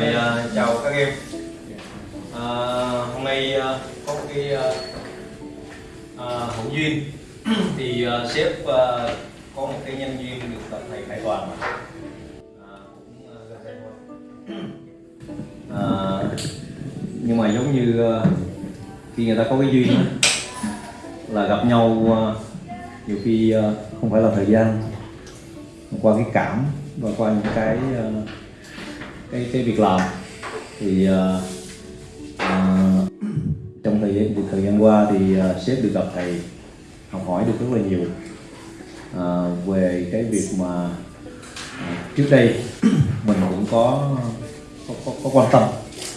Rồi, uh, ờ, chào các em uh, Hôm nay uh, có một cái uh, uh, hữu duyên thì uh, sếp uh, có một cái nhân duyên được gặp thầy Khải Toàn mà. À, cũng à, gần đây thôi. Nhưng mà giống như uh, khi người ta có cái duyên là gặp nhau uh, nhiều khi uh, không phải là thời gian qua cái cảm và qua những cái uh, cái cái việc làm. Thì uh, uh, trong thời gian thời gian qua thì uh, sếp được gặp thầy học hỏi được rất là nhiều uh, về cái việc mà uh, trước đây mình cũng có có, có có quan tâm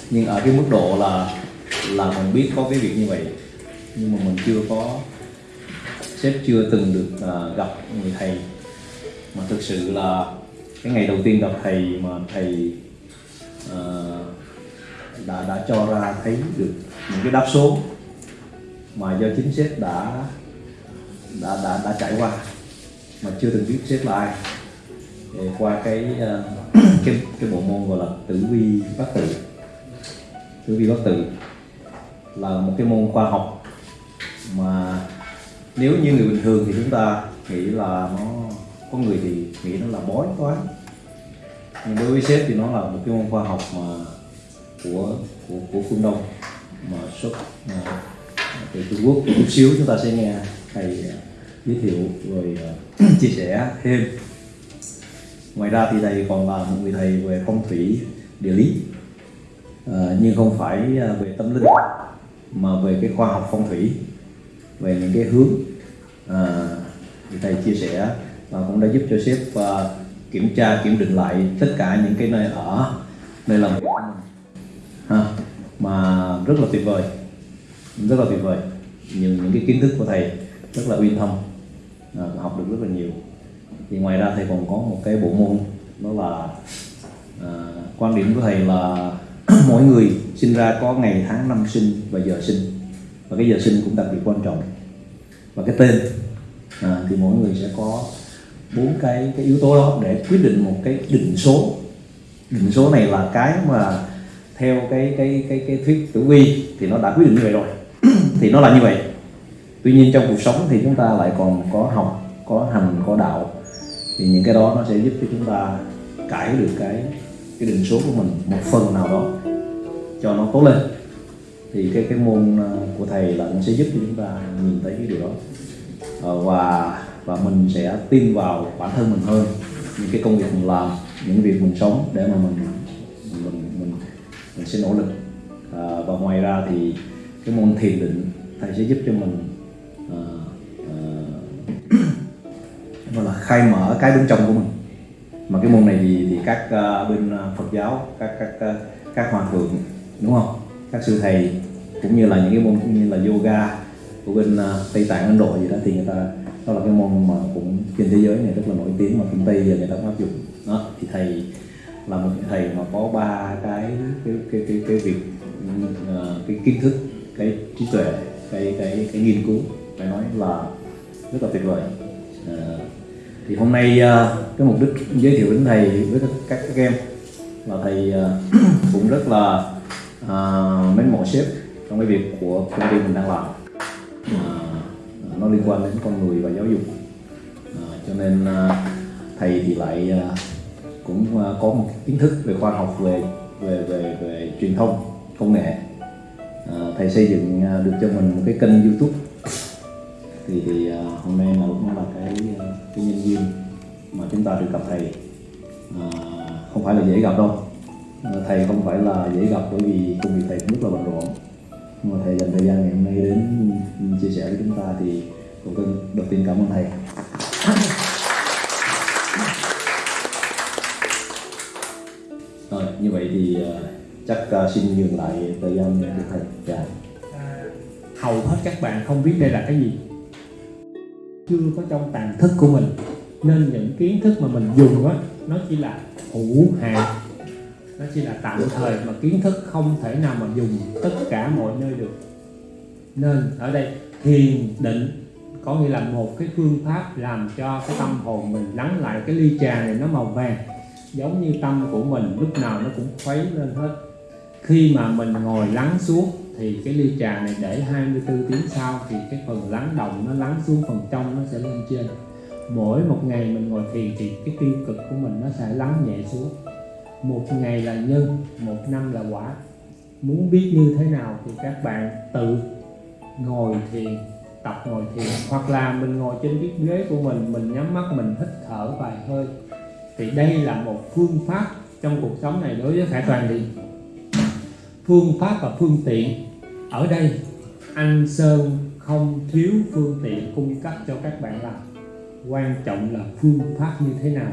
nhưng ở cái mức độ là là mình biết có cái việc như vậy. Nhưng mà mình chưa có sếp chưa từng được uh, gặp người thầy. Mà thực sự là cái ngày đầu tiên gặp thầy mà thầy Ờ, đã đã cho ra thấy được những cái đáp số mà do chính sếp đã đã đã đã trải qua mà chưa từng biết sếp là ai. Thì qua cái ờ, cái cái bộ môn gọi là tử vi bát tự tử vi bát tự là một cái môn khoa học mà nếu như người bình thường thì chúng ta nghĩ là nó, có người thì nghĩ nó là bói toán nhưng đối với sếp thì nó là một cái môn khoa học mà của của của phương đông mà xuất à, từ Trung Quốc chút xíu chúng ta sẽ nghe thầy à, giới thiệu rồi à, chia sẻ thêm. Ngoài ra thì thầy còn là một người thầy về phong thủy địa lý à, nhưng không phải à, về tâm linh mà về cái khoa học phong thủy về những cái hướng à, thì thầy chia sẻ và cũng đã giúp cho sếp à, kiểm tra kiểm định lại tất cả những cái nơi ở nơi làm việc của mình. Ha mà rất là tuyệt vời rất là tuyệt vời. Những những cái kiến thức của thầy rất là uyên thâm à, học được rất là nhiều. Thì ngoài ra thầy còn có một cái bộ môn đó là à, quan điểm của thầy là mỗi người sinh ra có ngày tháng năm sinh và giờ sinh. Và cái giờ sinh cũng đặc biệt quan trọng. Và cái tên à, thì mỗi người sẽ có bốn cái cái yếu tố đó để quyết định một cái định số. Định số này là cái mà theo cái cái cái cái thuyết tử vi thì nó đã quyết định như vậy rồi. Thì nó là như vậy. Tuy nhiên trong cuộc sống thì chúng ta lại còn có học, có hành, có đạo. Thì những cái đó nó sẽ giúp cho chúng ta cải được cái cái định số của mình một phần nào đó cho nó tốt lên. Thì cái cái môn à, của thầy là nó sẽ giúp cho chúng ta nhìn thấy cái điều đó. Ờ, và và mình sẽ tin vào bản thân mình hơn. Những cái công việc mình làm những việc mình sống để mà mình mình mình, mình sẽ nỗ lực. À, và ngoài ra thì cái môn thiền định thầy sẽ giúp cho mình à, à, gọi là khai mở cái bên trong của mình. Mà cái môn này thì thì các uh, bên à, Phật giáo các các các, các hòa thượng đúng không? Các sư thầy cũng như là những cái môn như là yoga của bên uh, Tây Tạng Ấn Độ gì đó thì người ta đó là cái môn mà cũng trên thế giới này rất là nổi tiếng mà phương Tây giờ người ta cũng áp dụng. Đó thì thầy là một thầy mà có ba cái cái cái cái, cái việc ờ, cái kiến thức cái trí tuệ cái cái cái nghiên cứu phải nói là rất là tuyệt vời. À, thì hôm nay ờ, cái mục đích giới thiệu đến thầy với các các, các em là thầy cũng rất là à, mến mộ sếp trong cái việc của công ty mình đang làm. À, nó liên quan đến con người và giáo dục. À, cho nên à, thầy thì lại à, cũng à, có một kiến thức về khoa học về về về về truyền thông công nghệ. À, thầy xây dựng à, được cho mình một cái kênh youtube. Thì thì à, hôm nay là cũng là cái cái nhân duyên mà chúng ta được gặp thầy. À, không phải là dễ gặp đâu. Thầy không phải là dễ gặp bởi vì công việc thầy cũng rất là bận rộn mà thầy dành thời gian ngày hôm nay đến chia sẻ với chúng ta thì cũng cần đầu tiên cảm ơn thầy. Rồi như vậy thì ờ, chắc ờ, xin nhường lại thời gian cho thầy. Dạ. À, hầu hết các bạn không biết đây là cái gì. Chưa có trong tàn thức của mình. Nên những kiến thức mà mình dùng á nó chỉ là hữu hạn nó chỉ là tạm thời mà kiến thức không thể nào mà dùng tất cả mọi nơi được. Nên ở đây, thiền định có nghĩa là một cái phương pháp làm cho cái tâm hồn mình lắng lại cái ly trà này nó màu vàng, giống như tâm của mình lúc nào nó cũng khuấy lên hết. Khi mà mình ngồi lắng xuống thì cái ly trà này để 24 tiếng sau thì cái phần lắng động nó lắng xuống phần trong nó sẽ lên trên. Mỗi một ngày mình ngồi thiền thì cái tiêu cực của mình nó sẽ lắng nhẹ xuống một ngày là nhân, một năm là quả. Muốn biết như thế nào thì các bạn tự ngồi thiền, tập ngồi thiền. Hoặc là mình ngồi trên chiếc ghế của mình mình nhắm mắt, mình hít thở vài hơi. Thì đây là một phương pháp trong cuộc sống này đối với khải toàn thì phương pháp và phương tiện ở đây anh sơn không thiếu phương tiện cung cấp cho các bạn làm. Quan trọng là phương pháp như thế nào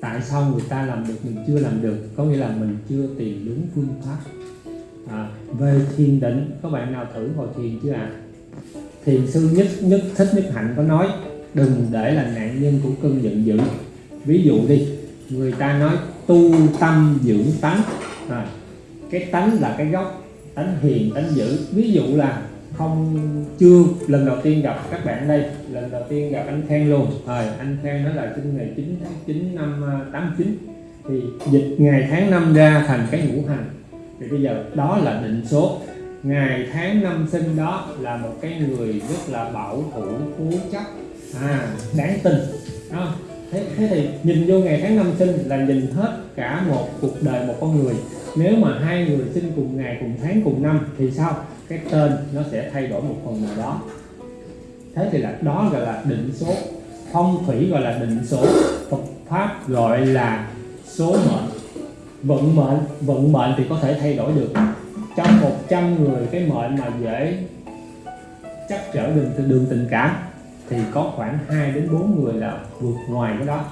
tại sao người ta làm được mình chưa làm được? Có nghĩa là mình chưa tìm đúng phương pháp. À, về thiền định có bạn nào thử ngồi thiền chưa ạ? À? thiền sư nhất nhất thích nhất hạnh có nói đừng để là nạn nhân của cơn giận dữ. Ví dụ đi người ta nói tu tâm dưỡng tánh. À, cái tánh là cái gốc tánh hiền tánh dữ. Ví dụ là không chưa. Lần đầu tiên gặp các bạn đây. Lần đầu tiên gặp anh Khang luôn. Rồi anh Khang đó là sinh ngày 9 tháng 9 năm 89 thì dịch ngày tháng năm ra thành cái ngũ hành. Thì bây giờ đó là định số. Ngày tháng năm sinh đó là một cái người rất là bảo thủ cố chấp. À đáng tin. Đó. thế, thế thì nhìn vô ngày tháng năm sinh là nhìn hết cả một cuộc đời một con người. Nếu mà hai người sinh cùng ngày cùng tháng cùng năm thì sao cái tên nó sẽ thay đổi một phần nào đó. Thế thì là đó gọi là định số. Phong thủy gọi là định số. Phật pháp gọi là số mệnh. Vận mệnh vận mệnh thì có thể thay đổi được. Trong 100 người cái mệnh mà dễ chắc trở đường đường tình cảm thì có khoảng 2 đến 4 người là vượt ngoài cái đó.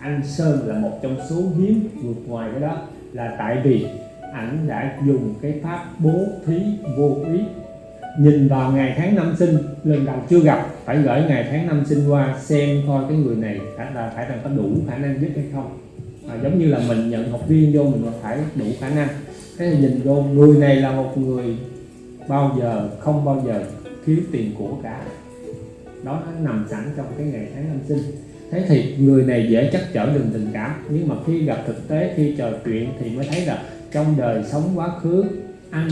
Anh Sơn là một trong số hiếm vượt ngoài cái đó là tại vì ảnh đã dùng cái pháp bố thí vô ý nhìn vào ngày tháng năm sinh lần đầu chưa gặp phải gửi ngày tháng năm sinh qua xem coi cái người này phải là phải là có đủ khả năng giúp hay không. À, giống như là mình nhận học viên vô mình phải đủ khả năng. Thế thì nhìn vô người này là một người bao giờ không bao giờ thiếu tiền của cả. Đó nó nằm sẵn trong cái ngày tháng năm sinh. Thế thì người này dễ chắc trở đường tình cảm nhưng mà khi gặp thực tế khi trò chuyện thì mới thấy là trong đời sống quá khứ, anh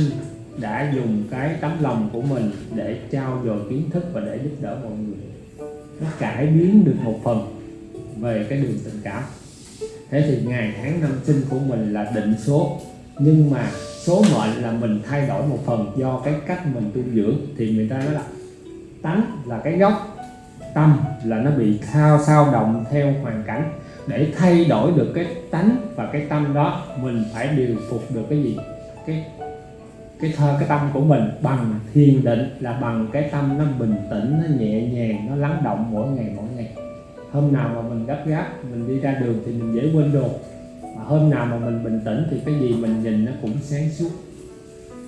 đã dùng cái tấm lòng của mình để trao dồi kiến thức và để giúp đỡ mọi người. Nó cải biến được một phần về cái đường tình cảm. Thế thì ngày tháng năm sinh của mình là định số, nhưng mà số mệnh là mình thay đổi một phần do cái cách mình tu dưỡng. Thì người ta nói là tánh là cái gốc, tâm là nó bị thao sao động theo hoàn cảnh để thay đổi được cái tánh và cái tâm đó, mình phải điều phục được cái gì? Cái cái thơ cái tâm của mình bằng thiền định là bằng cái tâm nó bình tĩnh, nó nhẹ nhàng, nó lắng động mỗi ngày mỗi ngày. Hôm nào mà mình gấp gáp, mình đi ra đường thì mình dễ quên đồ. Mà hôm nào mà mình bình tĩnh thì cái gì mình nhìn nó cũng sáng suốt.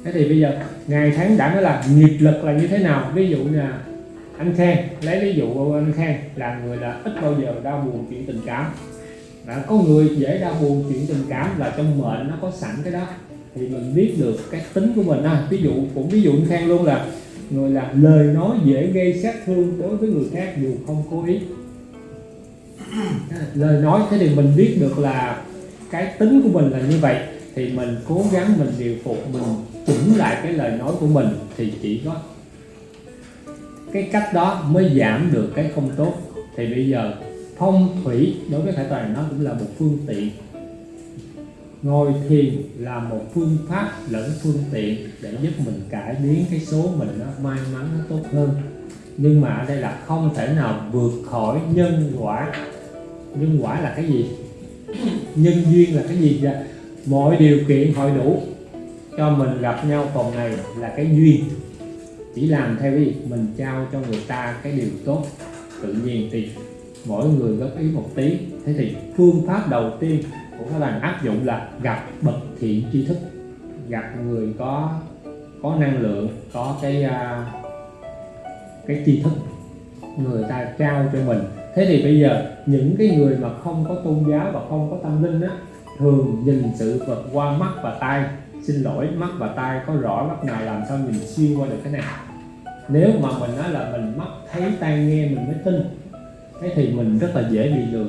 Thế thì bây giờ, ngày tháng đã nói là nghiệp lực là như thế nào? Ví dụ là anh Khang, lấy ví dụ anh Khang, là người là ít bao giờ đau buồn chuyện tình cảm đã có người dễ đau buồn chuyện tình cảm là trong mệnh nó có sẵn cái đó. Thì mình biết được cái tính của mình. À, ví dụ cũng ví dụ anh Khang luôn là người là lời nói dễ gây sát thương đối với người khác dù không cố ý. Lời nói thế thì mình biết được là cái tính của mình là như vậy. Thì mình cố gắng mình điều phục mình chỉnh lại cái lời nói của mình thì chỉ có cái cách đó mới giảm được cái không tốt. Thì bây giờ phong thủy đối với khải toàn, nó cũng là một phương tiện. Ngồi thiền là một phương pháp lẫn phương tiện để giúp mình cải biến cái số mình nó may mắn, nó tốt hơn. Nhưng mà ở đây là không thể nào vượt khỏi nhân quả. Nhân quả là cái gì? Nhân duyên là cái gì vậy? Mọi điều kiện hội đủ cho mình gặp nhau vòng này là cái duyên. Chỉ làm theo cái gì mình trao cho người ta cái điều tốt, tự nhiên thì mỗi người góp ý một tí. Thế thì phương pháp đầu tiên của các bạn áp dụng là gặp bậc thiện tri thức. Gặp người có có năng lượng, có cái à, cái tri thức. Người ta trao cho mình. Thế thì bây giờ những cái người mà không có tôn giáo và không có tâm linh á, thường nhìn sự vật qua mắt và tai. Xin lỗi, mắt và tai có rõ mắt nào làm sao mình xuyên qua được cái này. Nếu mà mình nói là mình mắt thấy, tai nghe, mình mới tin thế thì mình rất là dễ bị lừa.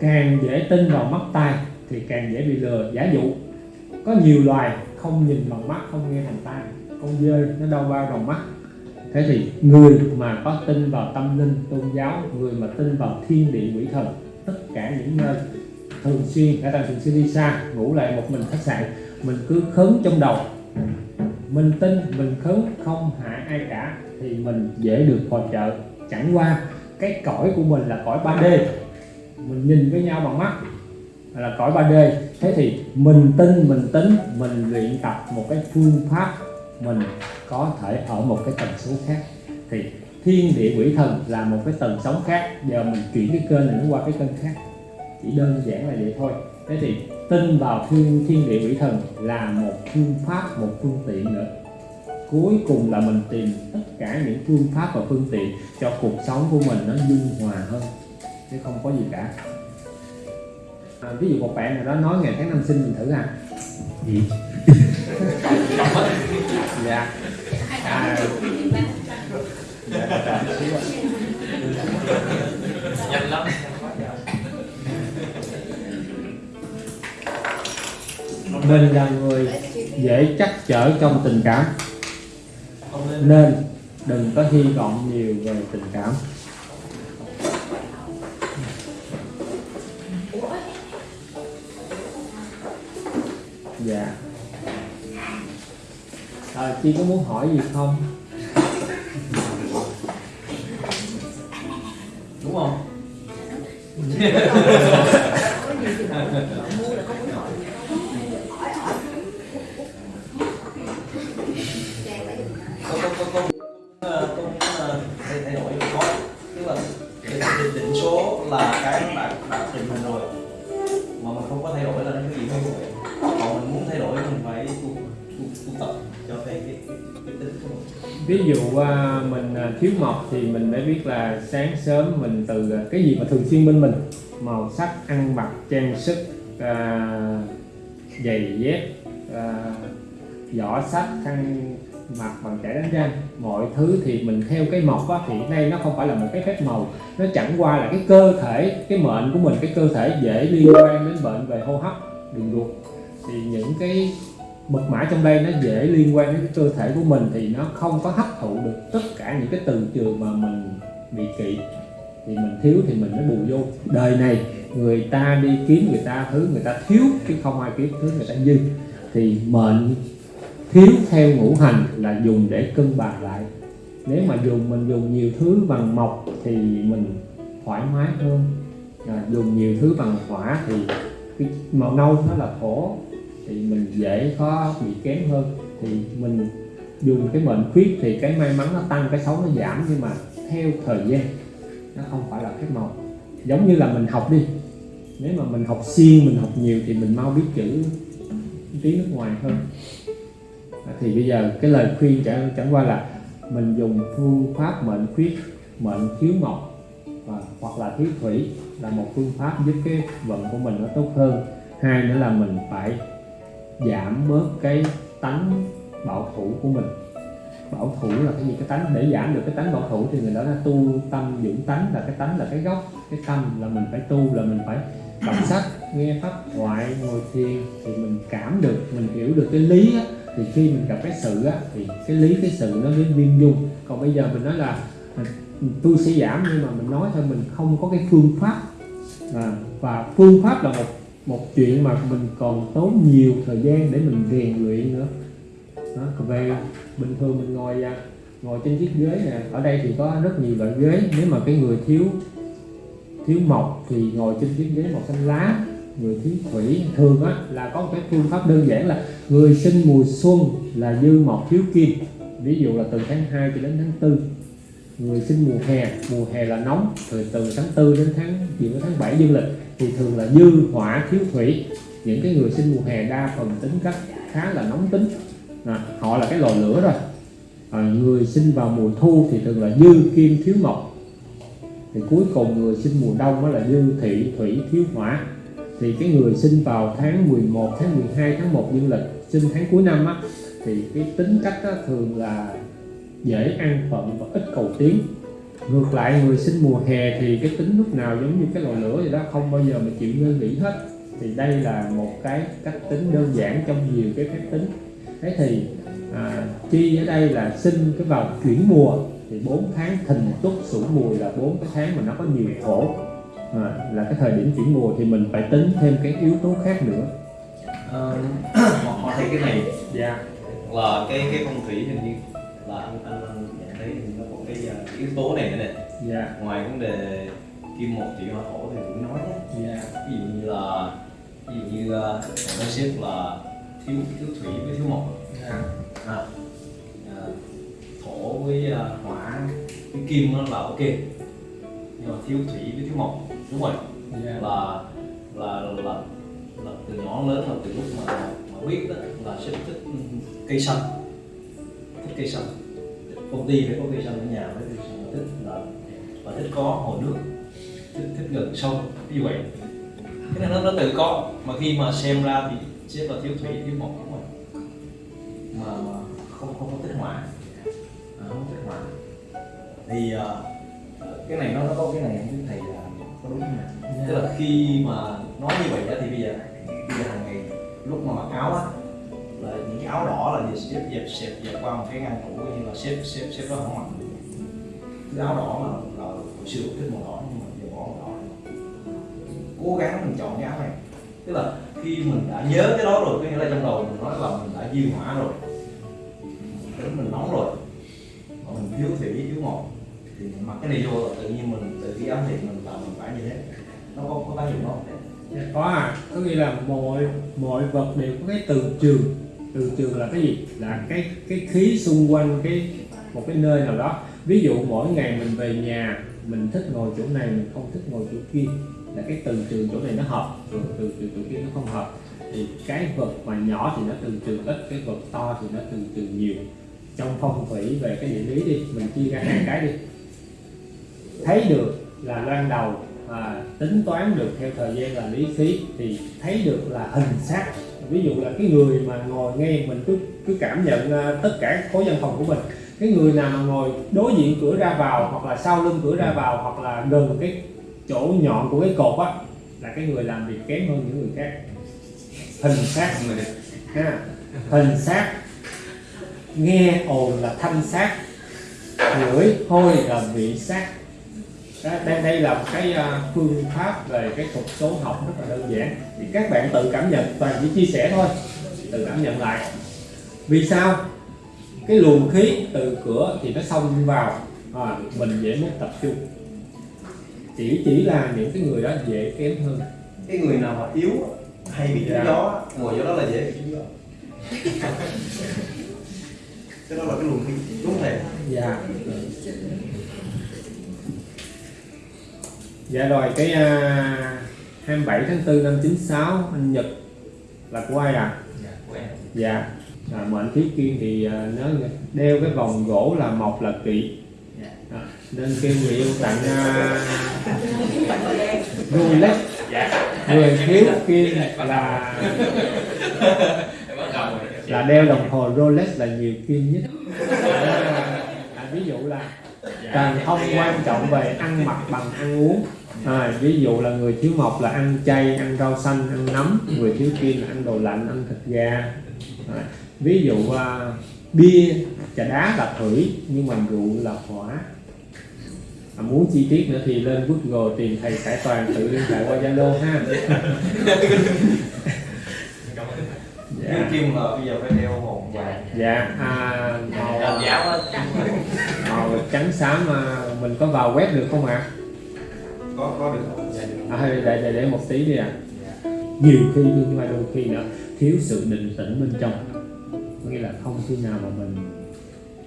Càng dễ tin vào mắt tai thì càng dễ bị lừa. Giả dụ, có nhiều loài không nhìn bằng mắt, không nghe bằng tai. Con dơi nó đâu bao bằng mắt. Thế thì người mà có tin vào tâm linh, tôn giáo, người mà tin vào thiên địa quỷ thần, tất cả những nơi thường xuyên cả ta, thường xuyên đi xa, ngủ lại một mình khách sạn, mình cứ khấn trong đầu. Mình tin, mình khấn, không hại ai cả, thì mình dễ được phò trợ chẳng qua, cái cõi của mình là cõi 3D mình nhìn với nhau bằng mắt là cõi 3D thế thì mình tin, mình tính, mình luyện tập một cái phương pháp mình có thể ở một cái tần số khác. Thì thiên địa quỷ thần là một cái tầng sóng khác. Giờ mình chuyển cái kênh này nó qua cái kênh khác. Chỉ đơn giản là vậy thôi. Thế thì tin vào thiên thiên địa quỷ thần là một phương pháp, một phương tiện nữa cuối cùng là mình tìm tất cả những phương pháp và phương tiện cho cuộc sống của mình nó dung hòa hơn. Chứ không có gì cả. À, ví dụ một bạn nào đó nói ngày tháng năm sinh mình thử à. Gì? Dạ. À, nhanh lắm. Mình là người dễ chắc chở trong tình cảm nên đừng có hy vọng nhiều về tình cảm. Dạ. À, chị có muốn hỏi gì không? Đúng không? ví dụ à, mình à, thiếu mộc thì mình phải biết là sáng sớm mình từ à, cái gì mà thường xuyên bên mình? Màu sắc ăn mặc trang sức à, giày dép à, giỏ sách khăn mặt bằng chải đánh răng. Mọi thứ thì mình theo cái mộc á, thì nay nó không phải là một cái phép màu. Nó chẳng qua là cái cơ thể cái mệnh của mình cái cơ thể dễ liên quan đến bệnh về hô hấp đường ruột. Thì những cái mật mã trong đây nó dễ liên quan đến cái cơ thể của mình thì nó không có hấp thụ được tất cả những cái từ trường mà mình bị kỵ. Thì mình thiếu thì mình mới bù vô. Đời này người ta đi kiếm người ta thứ người ta thiếu chứ không ai kiếm thứ người ta dư. Thì mệnh thiếu theo ngũ hành là dùng để cân bằng lại. Nếu mà dùng mình dùng nhiều thứ bằng mộc thì mình thoải mái hơn. À, dùng nhiều thứ bằng hỏa thì cái màu nâu nó là thổ thì mình dễ có bị kém hơn. Thì mình dùng cái mệnh khuyết thì cái may mắn nó tăng cái xấu nó giảm nhưng mà theo thời gian nó không phải là phép màu. Giống như là mình học đi nếu mà mình học xuyên mình học nhiều thì mình mau biết chữ tiếng nước ngoài hơn. À, thì bây giờ cái lời khuyên chẳng, chẳng qua là mình dùng phương pháp mệnh khuyết mệnh thiếu mộc và hoặc là thiếu thủy là một phương pháp giúp cái vận của mình nó tốt hơn. Hai nữa là mình phải giảm bớt cái tánh bảo thủ của mình. Bảo thủ là cái gì? Cái tánh để giảm được cái tánh bảo thủ thì người đó là tu tâm dưỡng tánh là cái tánh là cái gốc cái tâm là mình phải tu là mình phải đọc sách nghe pháp thoại ngồi thiền thì mình cảm được mình hiểu được cái lý á, thì khi mình gặp cái sự á, thì cái lý cái sự nó đến viên dung. Còn bây giờ mình nói là tôi sẽ giảm nhưng mà mình nói thôi mình không có cái phương pháp. À, và phương pháp là một một chuyện mà mình còn tốn nhiều thời gian để mình rèn luyện nữa. Đó, còn về bình thường mình ngồi à, ngồi trên chiếc ghế nè ở đây thì có rất nhiều loại ghế. Nếu mà cái người thiếu thiếu mộc thì ngồi trên chiếc ghế màu xanh lá. Người thiếu thủy thường á là có một cái phương pháp đơn giản là người sinh mùa xuân là dư mộc thiếu kim. Ví dụ là từ tháng 2 cho đến tháng 4 người sinh mùa hè mùa hè là nóng rồi từ tháng 4 đến tháng gì đến tháng 7 dương lịch thì thường là dư hỏa thiếu thủy. Những cái người sinh mùa hè đa phần tính cách khá là nóng tính. À, họ là cái lò lửa rồi. À, người sinh vào mùa thu thì thường là dư kim thiếu mộc. Thì cuối cùng người sinh mùa đông đó là dư thị thủy thiếu hỏa. Thì cái người sinh vào tháng 11 tháng 12 tháng 1 dương lịch sinh tháng cuối năm á thì cái tính cách á, thường là dễ ăn phận và ít cầu tiến ngược lại người sinh mùa hè thì cái tính lúc nào giống như cái lò lửa vậy đó không bao giờ mà chịu ngơi nghỉ hết. Thì đây là một cái cách tính đơn giản trong nhiều cái phép tính. Thế thì à, chi ở đây là sinh cái vào chuyển mùa. Thì 4 tháng thìn tuất sửu mùi là bốn cái tháng mà nó có nhiều khổ. À, là cái thời điểm chuyển mùa thì mình phải tính thêm cái yếu tố khác nữa. Ờ, họ, họ thấy cái này dạ. là cái cái phong thủy hình như là anh anh, yếu tố này nữa nè. Dạ. Ngoài vấn đề kim một thủy hỏa thổ thì cũng nói nhé dạ. Ví dụ như là ví dụ như uh, nói xếp là thiếu thiếu thủy với thiếu mộc. Dạ. À, à, thổ với à, hỏa với kim nó là ok. Nhưng mà thiếu thủy với thiếu mộc đúng rồi. Dạ. Là là là, là từ nhỏ lớn là từ lúc mà mà biết đó là sẽ thích cây xanh. Thích cây xanh. Công ty phải có cây xanh ở nhà xanh thích là và thích có hồ nước thích, thích gần sông như vậy. Cái này nó nó tự có mà khi mà xem ra thì sẽ là thiếu thủy thiếu một đúng rồi. Mà, không không có tích hỏa à, không thích tích hỏa thì uh, cái này nó nó có cái này không thầy là có đúng không tức là khi mà nói như vậy đó thì bây giờ bây giờ hàng ngày lúc mà mặc áo á là những cái áo đỏ là gì xếp dẹp xếp dẹp qua một cái ngăn tủ như là xếp xếp xếp nó không mặc cái áo đỏ mà là hồi xưa thích màu đỏ nhưng mà giờ bỏ màu đỏ cố gắng mình chọn cái áo này. Tức là khi mình đã nhớ cái đó rồi có nghĩa là trong đầu mình nói là mình đã dư hỏa rồi. Tính mình nóng rồi. Mà mình thiếu thủy thiếu ngọt. Thì mình mặc cái này vô là tự nhiên mình tự cái ấm thì mình là mình phải như thế. Nó có có tác dụng không Dạ, có à. Có nghĩa là mọi mọi vật đều có cái từ trường. Từ trường là cái gì? Là cái cái khí xung quanh cái một cái nơi nào đó ví dụ mỗi ngày mình về nhà mình thích ngồi chỗ này mình không thích ngồi chỗ kia là cái từ trường chỗ này nó hợp từ từ từ chỗ kia nó không hợp. Thì cái vật mà nhỏ thì nó từ trường ít cái vật to thì nó từ trường nhiều. Trong phong thủy về cái địa lý đi mình chia ra hai cái đi. Thấy được là loan đầu à, tính toán được theo thời gian là lý khí thì thấy được là hình sắc ví dụ là cái người mà ngồi nghe mình cứ cứ cảm nhận à, tất cả khối văn phòng của mình cái người nào mà ngồi đối diện cửa ra vào hoặc là sau lưng cửa ra vào hoặc là gần cái chỗ nhọn của cái cột á là cái người làm việc kém hơn những người khác. Hình sắc ha. Hình sắc nghe ồn là thanh sắc ngửi hôi là vị đó, đây, đây là một cái à, phương pháp về cái thuật số học rất là đơn giản. Thì các bạn tự cảm nhận toàn chỉ chia sẻ thôi. Tự cảm nhận lại. Vì sao cái luồng khí từ cửa thì nó xông vào à, mình dễ mất tập trung. Chỉ chỉ là những cái người đó dễ kém hơn. Cái người nào mà yếu hay bị trúng Dạ. gió ngồi chỗ đó là dễ bị trúng gió. Cái đó là cái luồng khí đúng thiệt dạ. Dạ rồi cái à, 27 tháng 4 năm 96 anh Nhật là của ai à dạ quen dạ à, mệnh khí kim thì à, nó đeo cái vòng gỗ là mộc là kỵ. Dạ. à, nên kêu người yêu tặng uh, Rolex người thiếu kim là là đeo đồng hồ Rolex là nhiều kim nhất. À, ví dụ là càng không quan trọng về ăn mặc bằng ăn uống. À, ví dụ là người thiếu mộc là ăn chay ăn rau xanh ăn nấm. Người thiếu kim là ăn đồ lạnh ăn thịt gà. À, ví dụ à, bia trà đá là thủy nhưng mà rượu là hỏa. À, muốn chi tiết nữa thì lên Google tìm thầy Khải Toàn tự liên hệ qua Zalo ha. Dạ, kim là bây giờ phải đeo hồn vàng dạ à, màu, làm giáo á màu trắng xám à, mình có vào web được không ạ? Có có được. Không dạ được. À, để, để, để, để một tí đi ạ. Nhiều khi nhưng mà đôi khi nữa thiếu sự định tĩnh bên trong có nghĩa là không khi nào mà mình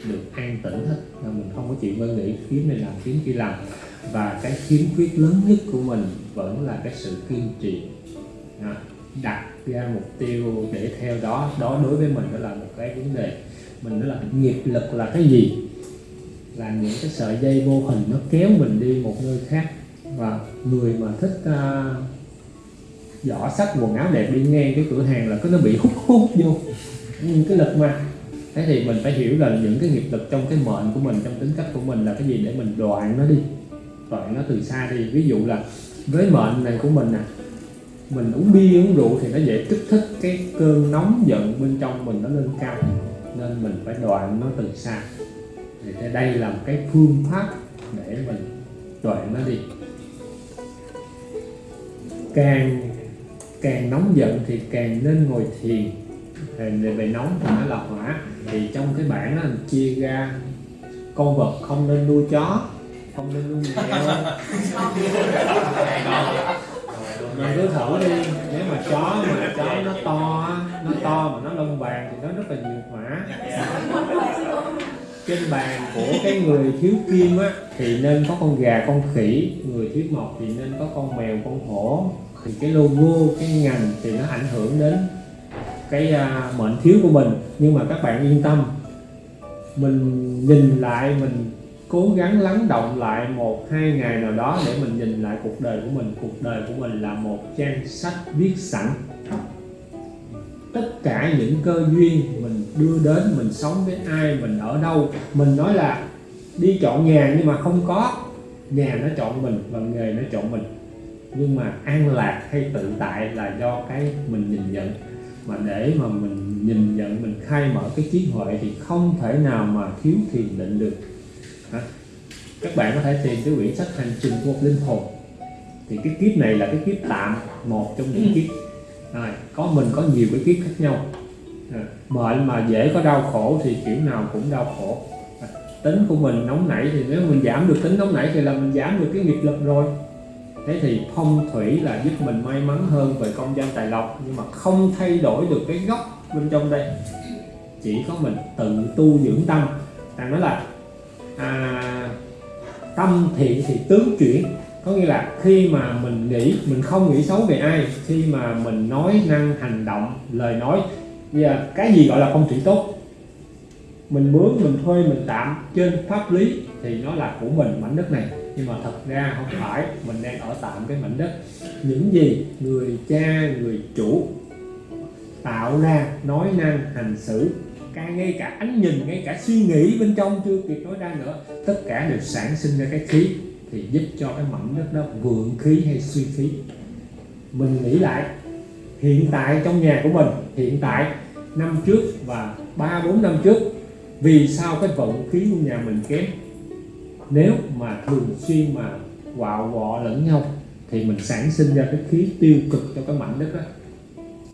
được an tĩnh hết. Là mình không có chịu ngơi nghĩ kiếm này làm kiếm kia làm. Và cái khiếm khuyết lớn nhất của mình vẫn là cái sự kiên trì. À, đặt ra mục tiêu để theo đó. Đó đối với mình đó là một cái vấn đề. Mình nói là nghiệp lực là cái gì? Là những cái sợi dây vô hình nó kéo mình đi một nơi khác. Và người mà thích uh, giỏ sách quần áo đẹp đi ngang cái cửa hàng là cứ nó bị hút hút vô những cái lực mà, thế thì mình phải hiểu là những cái nghiệp lực trong cái mệnh của mình, trong tính cách của mình là cái gì để mình đoạn nó đi, đoạn nó từ xa đi. Ví dụ là với mệnh này của mình nè mình uống bia uống rượu thì nó dễ kích thích cái cơn nóng giận bên trong mình nó lên cao, nên mình phải đoạn nó từ xa. Thì đây là một cái phương pháp để mình đoạn nó đi. Càng càng nóng giận thì càng nên ngồi thiền về về nóng thì nó là hỏa thì trong cái bảng nó chia ra con vật không nên nuôi chó không nên nuôi mèo mình cứ thử đi nếu mà chó mà chó nó to nó to mà nó lông vàng thì nó rất là nhiều hỏa trên bàn của cái người thiếu kim á thì nên có con gà con khỉ người thiếu mộc thì nên có con mèo con hổ thì cái logo cái ngành thì nó ảnh hưởng đến cái uh, mệnh thiếu của mình nhưng mà các bạn yên tâm. Mình nhìn lại mình cố gắng lắng động lại một hai ngày nào đó để mình nhìn lại cuộc đời của mình. Cuộc đời của mình là một trang sách viết sẵn. Tất cả những cơ duyên mình đưa đến mình sống với ai mình ở đâu mình nói là đi chọn nhà nhưng mà không có. Nhà nó chọn mình và nghề nó chọn mình. Nhưng mà an lạc hay tự tại là do cái mình nhìn nhận mà để mà mình nhìn nhận mình khai mở cái trí huệ thì không thể nào mà thiếu thiền định được. Hả? các bạn có thể tìm cái quyển sách hành trình của một linh hồn. Thì cái kiếp này là cái kiếp tạm một trong những kiếp. Rồi, có mình có nhiều cái kiếp khác nhau. À, mệnh mà dễ có đau khổ thì kiểu nào cũng đau khổ. À, tính của mình nóng nảy thì nếu mình giảm được tính nóng nảy thì là mình giảm được cái nghiệp lực rồi thế thì phong thủy là giúp mình may mắn hơn về công danh tài lộc nhưng mà không thay đổi được cái gốc bên trong đây. Chỉ có mình tự tu dưỡng tâm. Ta nói là à, tâm thiện thì tướng chuyển. Có nghĩa là khi mà mình nghĩ mình không nghĩ xấu về ai khi mà mình nói năng hành động lời nói giờ cái gì gọi là phong thủy tốt? Mình mướn mình thuê mình tạm trên pháp lý thì nó là của mình mảnh đất này nhưng mà thật ra không phải, mình đang ở tạm cái mảnh đất. Những gì người cha, người chủ tạo ra, nói năng, hành xử cả ngay cả ánh nhìn, ngay cả suy nghĩ bên trong chưa kịp nói ra nữa, tất cả đều sản sinh ra cái khí thì giúp cho cái mảnh đất đó vượng khí hay suy khí. Mình nghĩ lại, hiện tại trong nhà của mình, hiện tại, năm trước và ba bốn năm trước, vì sao cái vận khí của nhà mình kém? Nếu mà thường xuyên mà quạo quọ lẫn nhau, thì mình sản sinh ra cái khí tiêu cực cho cái mảnh đất đó.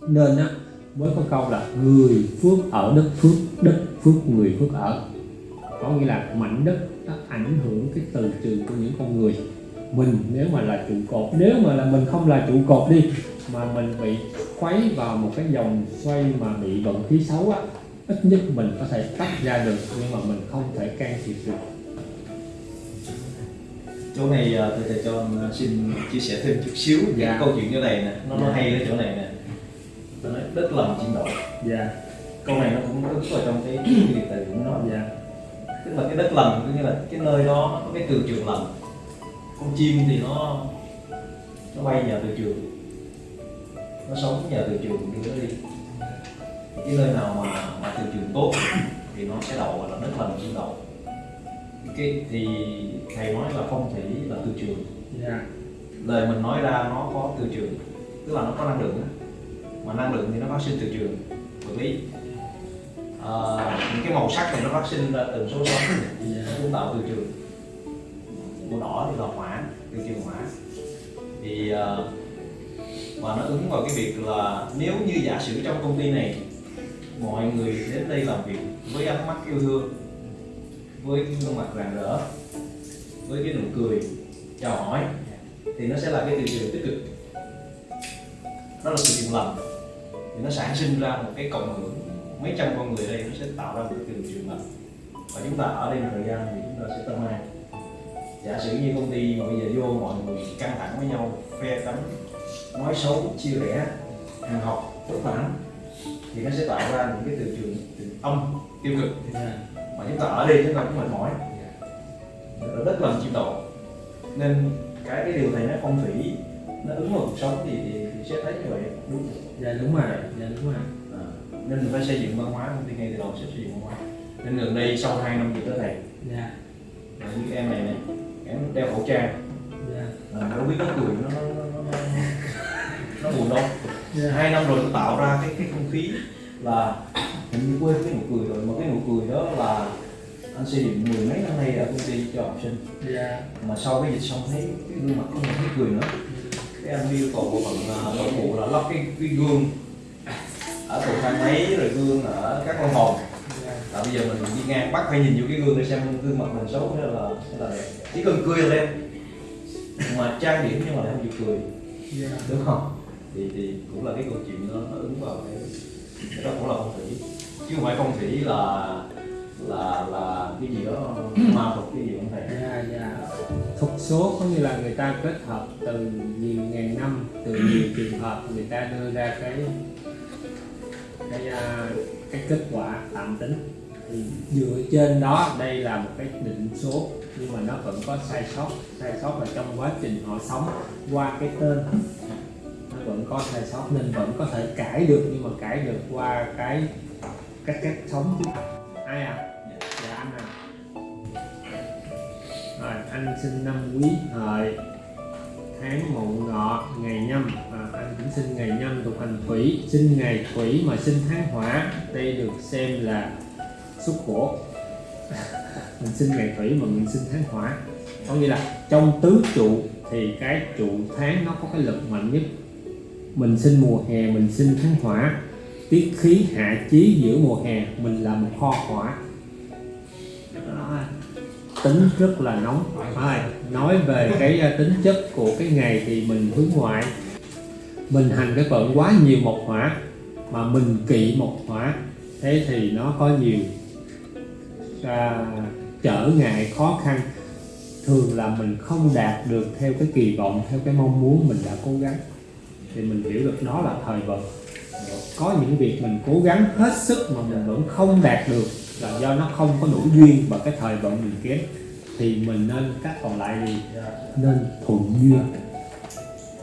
Nên á mới có câu là người phước ở đất phước đất phước người phước ở. Có nghĩa là mảnh đất nó ảnh hưởng cái từ trường của những con người. Mình nếu mà là trụ cột, nếu mà là mình không là trụ cột đi, mà mình bị khuấy vào một cái dòng xoay mà bị vận khí xấu á, ít nhất mình có thể tách ra được, nhưng mà mình không thể can thiệp được chỗ này thầy thầy cho anh xin chia sẻ thêm chút xíu về Dạ. cái câu chuyện chỗ này nè. Nó nó Dạ. hay ở chỗ này nè. Nó nói đất lòng chim đậu dạ. Câu này nó cũng ứng vào trong cái cái điều tài của nó dạ. Tức là cái đất lành có nghĩa là cái nơi đó có cái từ trường lành con chim thì nó nó bay nhờ từ trường. Nó sống nhờ từ trường đưa nó đi. Cái nơi nào mà mà từ trường tốt thì nó sẽ đậu là đất lành chim đậu cái thì thầy nói là phong thủy là từ trường. Dạ. Lời mình nói ra nó có từ trường tức là nó có năng lượng mà năng lượng thì nó phát sinh từ trường vật lý. À, những cái màu sắc thì nó phát sinh ra từ số sống dạ. nó cũng tạo từ trường. Màu đỏ thì là hỏa từ trường hỏa. Thì à, và nó ứng vào cái việc là nếu như giả sử trong công ty này mọi người đến đây làm việc với ánh mắt yêu thương với cái gương mặt rạng rỡ, với cái nụ cười, chào hỏi, thì nó sẽ là cái từ trường tích cực. Đó là từ trường lành. Thì nó sản sinh ra một cái cộng hưởng, mấy trăm con người đây nó sẽ tạo ra một cái từ trường lành. Và chúng ta ở đây một thời gian thì chúng ta sẽ tâm an. Giả sử như công ty mà bây giờ vô mọi người căng thẳng với nhau, phe cánh nói xấu, chia rẽ, hàng học, bất mãn, thì nó sẽ tạo ra những cái từ trường từ âm tiêu cực. À mà chúng ta ở đây chúng ta cũng mệt mỏi. Đất làm chim đậu nên cái cái điều này nó phong thủy nó ứng vào cuộc sống thì, thì, thì sẽ thấy như vậy. Đúng dạ đúng rồi. Dạ đúng rồi. À. nên mình phải xây dựng văn hóa công ty ngay từ đầu sẽ xây dựng văn hóa. Nên gần đây sau 2 năm dịch đó thầy dạ. là như em này này em đeo khẩu trang. Dạ. Là đâu biết nó cười nó nó nó nó, nó buồn đâu. Dạ. Hai năm rồi tôi tạo ra cái cái không khí là hình như quên cái nụ cười rồi mà cái nụ cười đó là anh xây dựng mười mấy năm nay ở công ty cho học sinh. Dạ. Mà sau cái dịch xong thấy cái gương mặt không thấy cười nữa. Cái anh yêu cầu bộ phận à, nội vụ là lắp cái, cái gương ở cầu thang máy rồi gương ở các phòng dạ. Là bây giờ mình đi ngang bắt phải nhìn vô cái gương để xem gương mặt mình xấu hay là hay là đẹp. Chỉ cần cười là đẹp. Mà trang điểm nhưng mà lại không chịu cười. Dạ. Đúng không? Thì thì cũng là cái câu chuyện nó, nó ứng vào cái cái đó cũng là phong thủy chứ không phải phong thủy là là là cái gì đó ma thuật cái gì không thầy dạ dạ. Thuật số có nghĩa là người ta kết hợp từ nhiều ngàn năm từ nhiều trường hợp người ta đưa ra cái cái à, cái kết quả tạm tính. Thì dựa trên đó đây là một cái định số nhưng mà nó vẫn có sai sót. Sai sót là trong quá trình họ sống qua cái tên nó vẫn có sai sót. Nên vẫn có thể cải được nhưng mà cải được qua cái cách cách sống. Ai à? Dạ. Anh à. Rồi anh sinh năm quý hợi tháng mậu ngọ ngày nhâm. À, anh cũng sinh ngày nhâm thuộc hành thủy sinh ngày thủy mà sinh tháng hỏa. Đây được xem là xuất khổ mình sinh ngày thủy mà mình sinh tháng hỏa. Có nghĩa là trong tứ trụ thì cái trụ tháng nó có cái lực mạnh nhất. Mình sinh mùa hè mình sinh tháng hỏa tiết khí hạ chí giữa mùa hè mình là một kho hỏa tính rất là nóng. Rồi, nói về cái à, tính chất của cái ngày thì mình hướng ngoại. Mình hành cái vận quá nhiều một hỏa mà mình kỵ một hỏa thế thì nó có nhiều à, trở ngại khó khăn. Thường là mình không đạt được theo cái kỳ vọng theo cái mong muốn mình đã cố gắng. Thì mình hiểu được đó là thời vận có những việc mình cố gắng hết sức mà mình vẫn không đạt được là do nó không có đủ duyên và cái thời vận mình kém thì mình nên cách còn lại thì à, nên thuận duyên.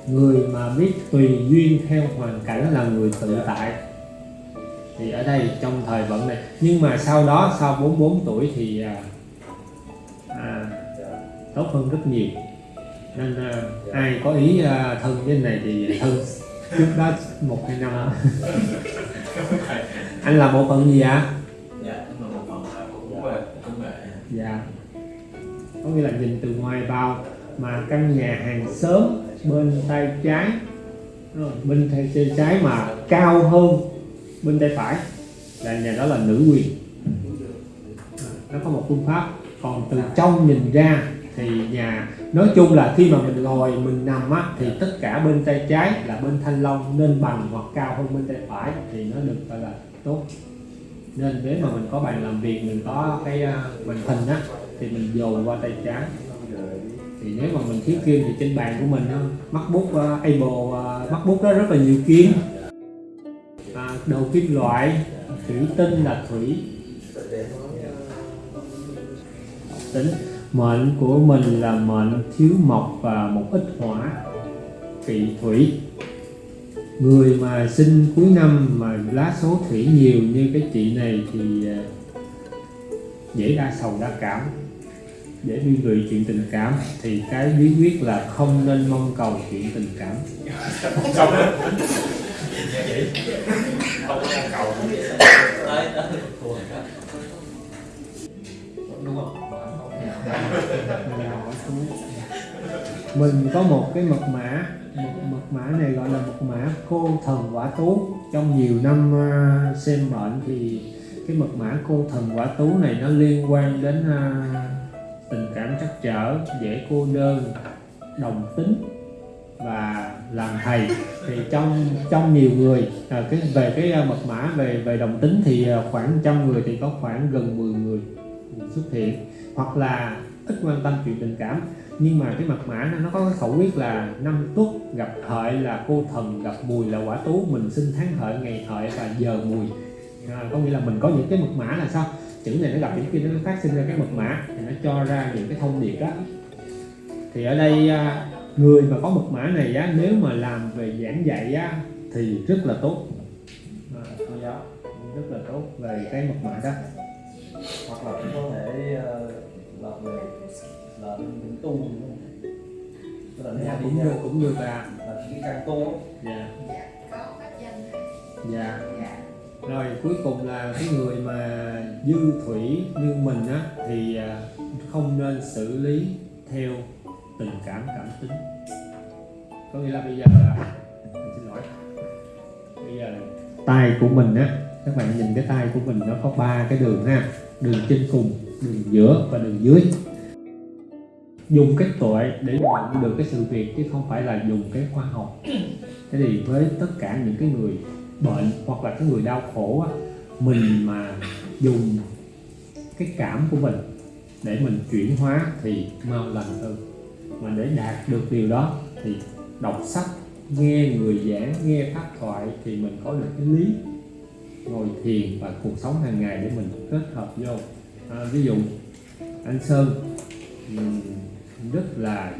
Người mà biết tùy duyên theo hoàn cảnh là người tự tại. Thì ở đây trong thời vận này nhưng mà sau đó sau 44 tuổi thì à, à, tốt hơn rất nhiều. Nên à, ai có ý à, thân với này thì thân trước đó một hai năm. Anh là bộ phận gì ạ? Dạ nhưng mà một phần là cũng về công nghệ dạ. Có nghĩa là nhìn từ ngoài vào mà căn nhà hàng xóm bên tay trái. Bên tay trái mà cao hơn bên tay phải. Là nhà đó là nữ quyền. Nó có một phương pháp còn từ trong nhìn ra thì nhà nói chung là khi mà mình ngồi mình nằm á thì tất cả bên tay trái là bên thanh long nên bằng hoặc cao hơn bên tay phải thì nó được gọi là tốt. Nên nếu mà mình có bàn làm việc mình có cái à, màn hình á thì mình dồn qua tay trái. Thì nếu mà mình thiếu kim thì trên bàn của mình á, MacBook uh, Apple uh, MacBook đó rất là nhiều kim. À, đầu kim loại thủy tinh là thủy. Tính mệnh của mình là mệnh thiếu mộc và một ít hỏa kỵ thủy. Người mà sinh cuối năm mà lá số thủy nhiều như cái chị này thì à, dễ đa sầu đa cảm. Dễ liên lụy chuyện tình cảm thì cái bí quyết là không nên mong cầu chuyện tình cảm. Không cầu mình có một cái mật mã một mật mã này gọi là mật mã cô thần quả tú. Trong nhiều năm à, xem bệnh thì cái mật mã cô thần quả tú này nó liên quan đến uh, tình cảm trắc trở dễ cô đơn đồng tính và làm thầy. Thì trong trong nhiều người à, cái về cái à, mật mã về về đồng tính thì khoảng trăm người thì có khoảng gần 10 người xuất hiện. Hoặc là ít quan tâm chuyện tình cảm. Nhưng mà cái mật mã nó, có cái khẩu quyết là năm tuất gặp hợi là cô thần gặp mùi là quả tú. Mình sinh tháng hợi ngày hợi và giờ mùi. À, có nghĩa là mình có những cái mật mã là sao? Chữ này nó gặp những kia nó phát sinh ra cái mật mã thì nó cho ra những cái thông điệp đó. Thì ở đây à, người mà có mật mã này á nếu mà làm về giảng dạy á thì rất là tốt. À, rất là tốt về cái mật mã đó hoặc là cũng có thể ờ, là về là bên tu đúng không? Tức là nếu dạ, cũng được cũng được à là cái căn tu dạ. Dạ có pháp danh. Dạ. Dạ. Rồi cuối cùng là cái người mà dư thủy như mình á thì à, không nên xử lý theo tình cảm cảm tính. Có nghĩa là bây giờ là mình xin lỗi. Bây giờ là tay của mình á các bạn nhìn cái tay của mình nó có ba cái đường ha. Đường trên cùng, đường giữa và đường dưới. Dùng cái tuệ để nhận được cái sự việc chứ không phải là dùng cái khoa học. Thế thì với tất cả những cái người bệnh hoặc là cái người đau khổ á, mình mà dùng cái cảm của mình để mình chuyển hóa thì mau lành hơn. Mà để đạt được điều đó thì đọc sách, nghe người giảng, nghe pháp thoại thì mình có được cái lý ngồi thiền và cuộc sống hàng ngày để mình kết hợp vô. À, ví dụ anh sơn rất là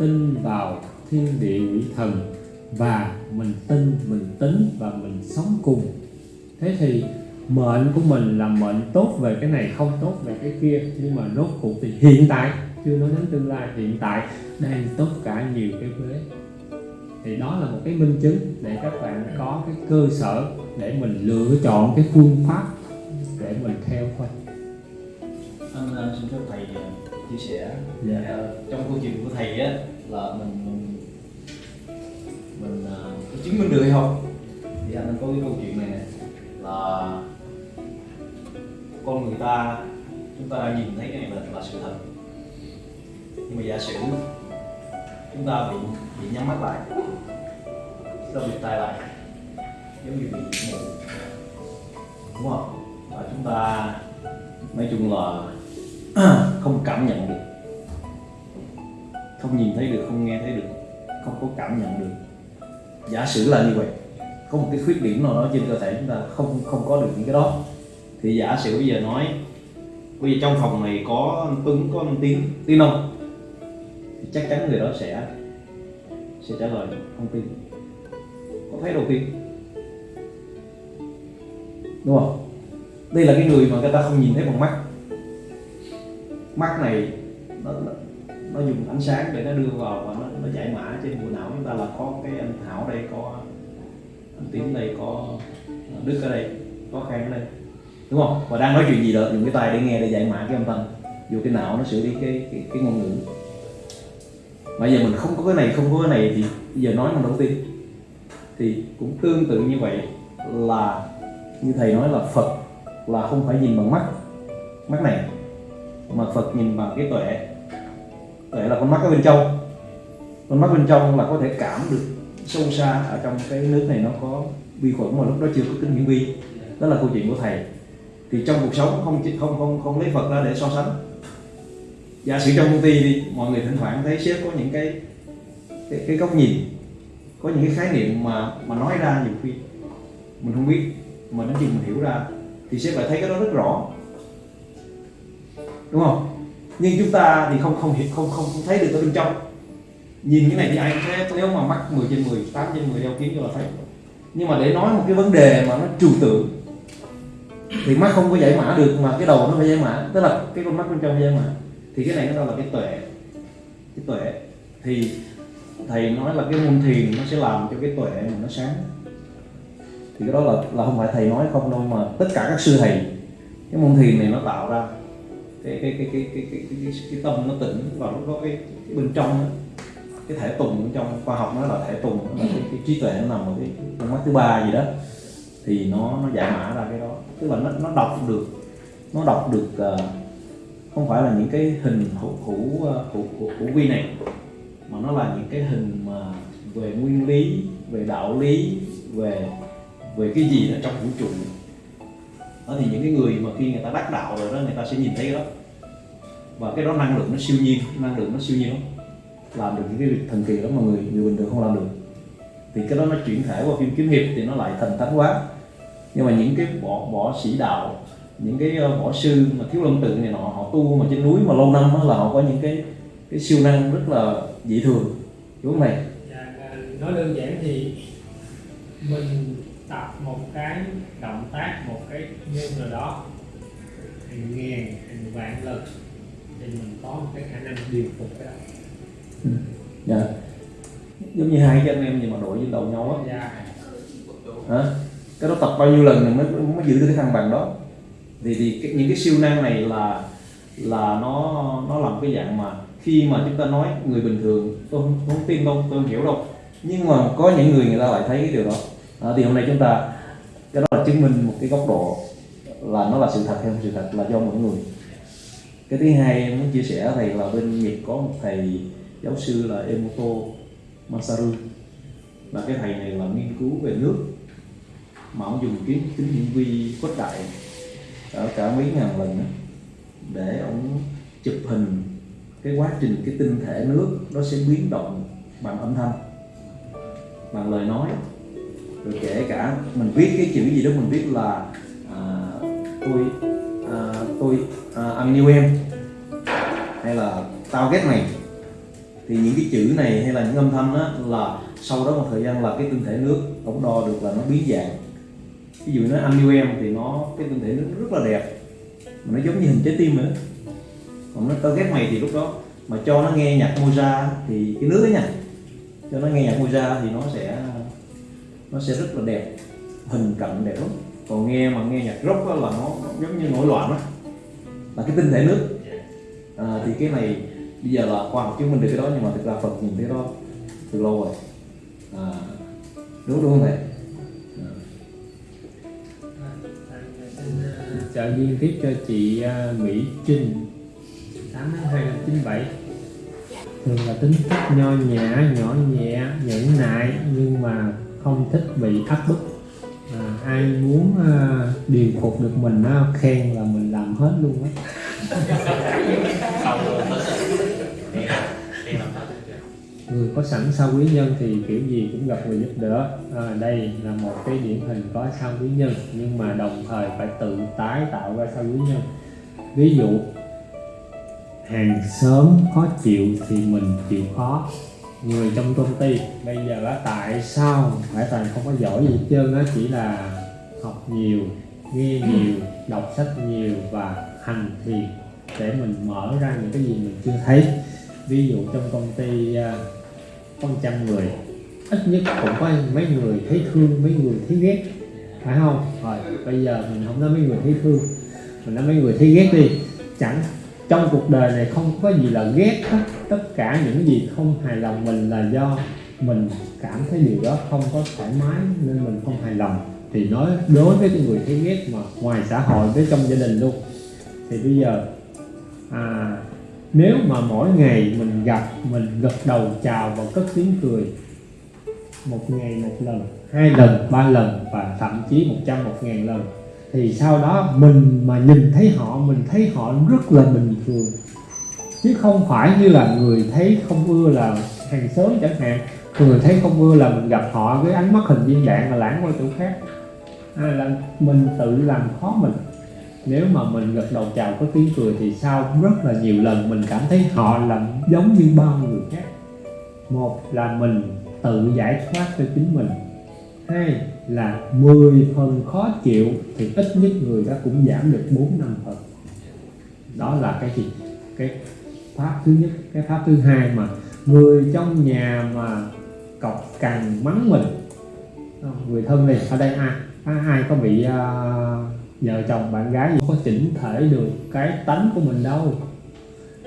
tin vào thiên địa quỷ thần và mình tin mình tính và mình sống cùng. Thế thì mệnh của mình là mệnh tốt về cái này không tốt về cái kia. Nhưng mà rốt cuộc thì hiện tại chưa nói đến tương lai hiện tại đang tốt cả nhiều cái vế thì đó là một cái minh chứng để các bạn có cái cơ sở để mình lựa chọn cái phương pháp để mình theo thôi. Anh ờ, xin phép thầy ờ, chia sẻ. Dạ. Ờ, trong câu chuyện của thầy á là mình mình mình có chứng minh được hay không? Thì anh có cái câu chuyện này là con người ta chúng ta đang nhìn thấy cái này là, là sự thật. Nhưng mà giả sử chúng ta bị bị nhắm mắt lại chúng ta bị tai lại giống như bị mù đúng không? Và chúng ta, nói chung là không cảm nhận được. Không nhìn thấy được, không nghe thấy được. Không có cảm nhận được. Giả sử là như vậy, có một cái khuyết điểm nào đó trên cơ thể chúng ta không không có được những cái đó. Thì giả sử bây giờ nói, bây giờ trong phòng này có anh Tuấn, có anh Tiến tin không? Thì chắc chắn người đó sẽ sẽ trả lời không tin có thấy đầu tiên? Đúng không? Đây là cái người mà người ta không nhìn thấy bằng mắt. Mắt này nó, nó, nó dùng ánh sáng để nó đưa vào và nó, nó giải mã trên bộ não. Chúng ta là có cái anh Thảo đây có anh Tiến đây có ờ, Đức ở đây có Khang ở đây. Đúng không? Và đang nói chuyện gì đó dùng cái tai để nghe để giải mã cái âm thanh. Dù cái não nó xử lý cái cái, cái ngôn ngữ. Mà giờ mình không có cái này không có cái này thì giờ nói mình đầu tiên. Thì cũng tương tự như vậy là như thầy nói là Phật là không phải nhìn bằng mắt. Mắt này mà Phật nhìn bằng cái tuệ. Tuệ là con mắt ở bên trong. Con mắt bên trong là có thể cảm được sâu xa ở trong cái nước này nó có vi khuẩn mà lúc đó chưa có kính hiển vi. Đó là câu chuyện của thầy. Thì trong cuộc sống không không không không lấy Phật ra để so sánh. Giả sử trong công ty đi mọi người thỉnh thoảng thấy sếp có những cái cái, cái góc nhìn có những cái khái niệm mà mà nói ra nhiều khi mình không biết mà đến khi mình hiểu ra thì sẽ phải thấy cái đó rất rõ. Đúng không? Nhưng chúng ta thì không không hiểu không không, không thấy được ở bên trong. Nhìn cái này thì ai cũng thấy nếu mà mắt 10 trên 10, 8 trên 10 đeo kiến cho là thấy. Nhưng mà để nói một cái vấn đề mà nó trừu tượng thì mắt không có giải mã được mà cái đầu nó phải giải mã. Tức là cái con mắt bên trong giải mã. Thì cái này nó là cái tuệ. Cái tuệ. Thì thầy nói là cái môn thiền nó sẽ làm cho cái tuệ mình nó sáng thì cái đó là là không phải thầy nói không đâu mà tất cả các sư thầy cái môn thiền này nó tạo ra cái cái cái cái cái cái, cái, cái, cái tâm nó tỉnh và lúc đó cái, cái bên trong đó, cái thể tùng bên trong khoa học nó là thể tùng nó là cái, cái trí tuệ nó nằm ở cái con mắt thứ ba gì đó. Thì nó nó giải mã ra cái đó. Tức là nó nó đọc được nó đọc được uh, không phải là những cái hình hữu ờ, hữu hữu, hữu vi này mà nó là những cái hình mà về nguyên lý về đạo lý về về cái gì ở trong vũ trụ? Đó thì những cái người mà khi người ta đắc đạo rồi đó người ta sẽ nhìn thấy cái đó. Và cái đó năng lượng nó siêu nhiên năng lượng nó siêu nhiên lắm. Làm được những cái việc thần kỳ đó mà người người bình thường không làm được. Thì cái đó nó chuyển thể qua phim kiếm hiệp thì nó lại thần thánh quá nhưng mà những cái võ võ sĩ đạo những cái ờ, võ sư mà thiếu lâm tự này nọ họ tu mà trên núi mà lâu năm đó là họ có những cái cái siêu năng rất là dị thường. Đúng không này. Dạ, nói đơn giản thì mình tập một cái động tác một cái nhân nào đó hàng ngàn hàng vạn lần thì mình có một cái khả năng điều phục cái đó. Dạ. Giống như hai anh em gì mà đội với đầu nhau á. Dạ. Hả? Cái đó tập bao nhiêu lần thì mới mới giữ được cái thăng bằng đó? Thì thì cái, những cái siêu năng này là là nó nó làm cái dạng mà khi mà chúng ta nói người bình thường tôi không, không tin đâu tôi không hiểu đâu. Nhưng mà có những người người ta lại thấy cái điều đó à, thì hôm nay chúng ta cái đó là chứng minh một cái góc độ là nó là sự thật hay không sự thật là do mỗi người. Cái thứ hai em muốn chia sẻ thầy là bên Nhật có một thầy giáo sư là Emoto Masaru. Là cái thầy này là nghiên cứu về nước mà ông dùng kính kính hiển vi khuếch đại ở cả mấy ngàn lần đó, để ông chụp hình cái quá trình cái tinh thể nước nó sẽ biến động bằng âm thanh bằng lời nói rồi kể cả mình viết cái chữ gì đó mình viết là à, tôi à, tôi à, anh yêu em hay là tao ghét mày. Thì những cái chữ này hay là những âm thanh đó là sau đó một thời gian là cái tinh thể nước ống đo được là nó biến dạng. Ví dụ nó anh yêu em thì nó cái tinh thể nước rất là đẹp mà nó giống như hình trái tim nữa còn nó tao ghét mày thì lúc đó mà cho nó nghe nhạc Mozart thì cái nước ấy nha cho nó nghe nhạc Mozart thì nó sẽ nó sẽ rất là đẹp hình cận đẹp lắm còn nghe mà nghe nhạc rock là nó, nó giống như nổi loạn đó là cái tinh thể nước à, thì cái này bây giờ là khoa học chứng minh được cái đó nhưng mà thực ra Phật nhìn thấy đó từ lâu rồi à, đúng đúng không thầy trợ duyên tiếp cho chị Mỹ Trinh 8 tháng 2 năm 97 thường là tính cách nho nhã nhỏ nhẹ nhẫn nại nhưng mà không thích bị áp bức à, ai muốn à, điều phục được mình á, khen là mình làm hết luôn á. Người có sẵn sao quý nhân thì kiểu gì cũng gặp người giúp đỡ. À, đây là một cái điển hình có sao quý nhân nhưng mà đồng thời phải tự tái tạo ra sao quý nhân. Ví dụ hàng xóm khó chịu thì mình chịu khó người trong công ty. Bây giờ là tại sao phải toàn không có giỏi gì hết trơn á? Chỉ là học nhiều, nghe nhiều, đọc sách nhiều và hành thiền để mình mở ra những cái gì mình chưa thấy. Ví dụ trong công ty con có trăm người, ít nhất cũng có mấy người thấy thương, mấy người thấy ghét, phải không? Rồi, bây giờ mình không nói mấy người thấy thương, mình nói mấy người thấy ghét đi. Chẳng, trong cuộc đời này không có gì là ghét hết tất cả những gì không hài lòng mình là do mình cảm thấy điều đó không có thoải mái nên mình không hài lòng. Thì nói đối với cái người thấy ghét mà ngoài xã hội với trong gia đình luôn. Thì bây giờ à, nếu mà mỗi ngày mình gặp mình gật đầu chào và cất tiếng cười một ngày một lần hai lần ba lần và thậm chí một trăm một ngàn lần thì sau đó mình mà nhìn thấy họ mình thấy họ rất là bình thường chứ không phải như là người thấy không ưa là hàng xóm chẳng hạn. Người thấy không ưa là mình gặp họ với ánh mắt hình viên đạn là lãng qua chỗ khác. Hay là mình tự làm khó mình. Nếu mà mình gật đầu chào có tiếng cười thì sau rất là nhiều lần mình cảm thấy họ là giống như bao người khác. Một là mình tự giải thoát cho chính mình. Hai là 10 phần khó chịu thì ít nhất người đó cũng giảm được 4 năm phần. Đó là cái gì? Cái pháp thứ nhất. Cái pháp thứ hai mà người trong nhà mà cọc cằn mắng mình. Người thân này ở đây ai ai, ai có bị uh, vợ chồng bạn gái gì có chỉnh thể được cái tánh của mình đâu.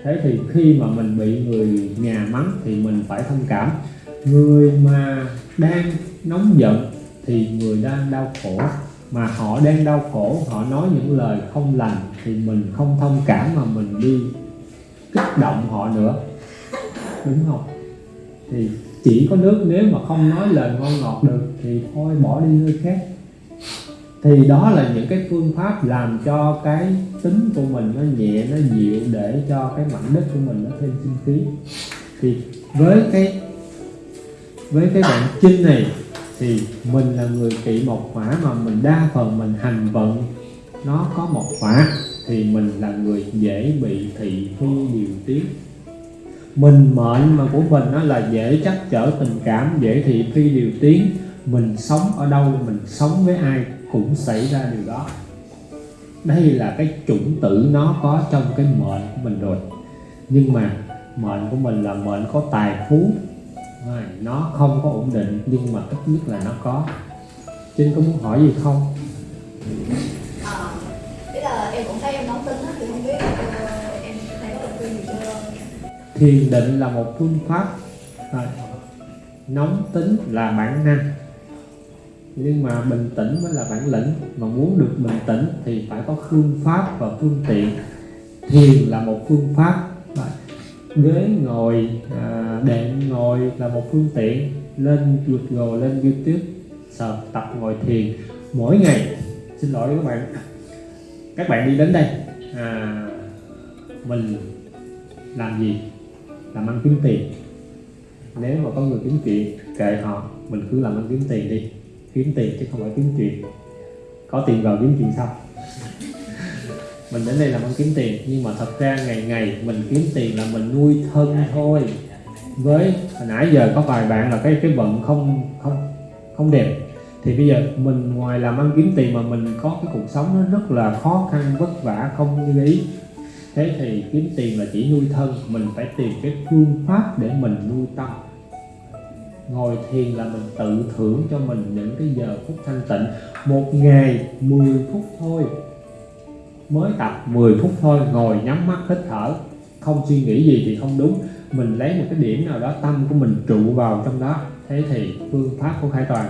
Thế thì khi mà mình bị người nhà mắng thì mình phải thông cảm. Người mà đang nóng giận thì người đang đau khổ. Mà họ đang đau khổ họ nói những lời không lành thì mình không thông cảm mà mình đi động họ nữa. Đúng không? Thì chỉ có nước nếu mà không nói lời ngon ngọt được thì thôi, bỏ đi nơi khác. Thì đó là những cái phương pháp làm cho cái tính của mình nó nhẹ, nó dịu để cho cái mảnh đất của mình nó thêm sinh khí. Thì với cái với cái đoạn chinh này thì mình là người kỵ một hỏa mà mình đa phần mình hành vận, nó có một hỏa thì mình là người dễ bị thị phi điều tiết mình mệnh mà của mình nó là dễ chắc chở tình cảm dễ thị phi điều tiếng, mình sống ở đâu mình sống với ai cũng xảy ra điều đó. Đây là cái chủng tử nó có trong cái mệnh của mình rồi. Nhưng mà mệnh của mình là mệnh có tài phú. Nó không có ổn định nhưng mà ít nhất là nó có. Trinh có muốn hỏi gì không? Ờ, thế là em cũng thấy em nóng tính á, thì không biết ờ, em thấy có lời khuyên gì cho thiền định là một phương pháp à, nóng tính là bản năng. Nhưng mà bình tĩnh mới là bản lĩnh. Mà muốn được bình tĩnh thì phải có phương pháp và phương tiện. Thiền là một phương pháp à, ghế ngồi à, đệm ngồi là một phương tiện. Lên Google lên YouTube sợ tập ngồi thiền mỗi ngày. Xin lỗi các bạn các bạn đi đến đây. À, mình làm gì? Làm ăn kiếm tiền. Nếu mà có người kiếm chuyện kệ họ mình cứ làm ăn kiếm tiền đi. Kiếm tiền chứ không phải kiếm chuyện. Có tiền vào kiếm chuyện sau mình đến đây làm ăn kiếm tiền nhưng mà thật ra ngày ngày mình kiếm tiền là mình nuôi thân thôi. Với hồi nãy giờ có vài bạn là cái cái vận không không không đẹp thì bây giờ mình ngoài làm ăn kiếm tiền mà mình có cái cuộc sống nó rất là khó khăn, vất vả, không như ý. Thế thì kiếm tiền là chỉ nuôi thân, mình phải tìm cái phương pháp để mình nuôi tâm. Ngồi thiền là mình tự thưởng cho mình những cái giờ phút thanh tịnh. Một ngày 10 phút thôi. Mới tập 10 phút thôi, ngồi nhắm mắt hít thở. Không suy nghĩ gì thì không đúng. Mình lấy một cái điểm nào đó tâm của mình trụ vào trong đó. Thế thì phương pháp của Khải Toàn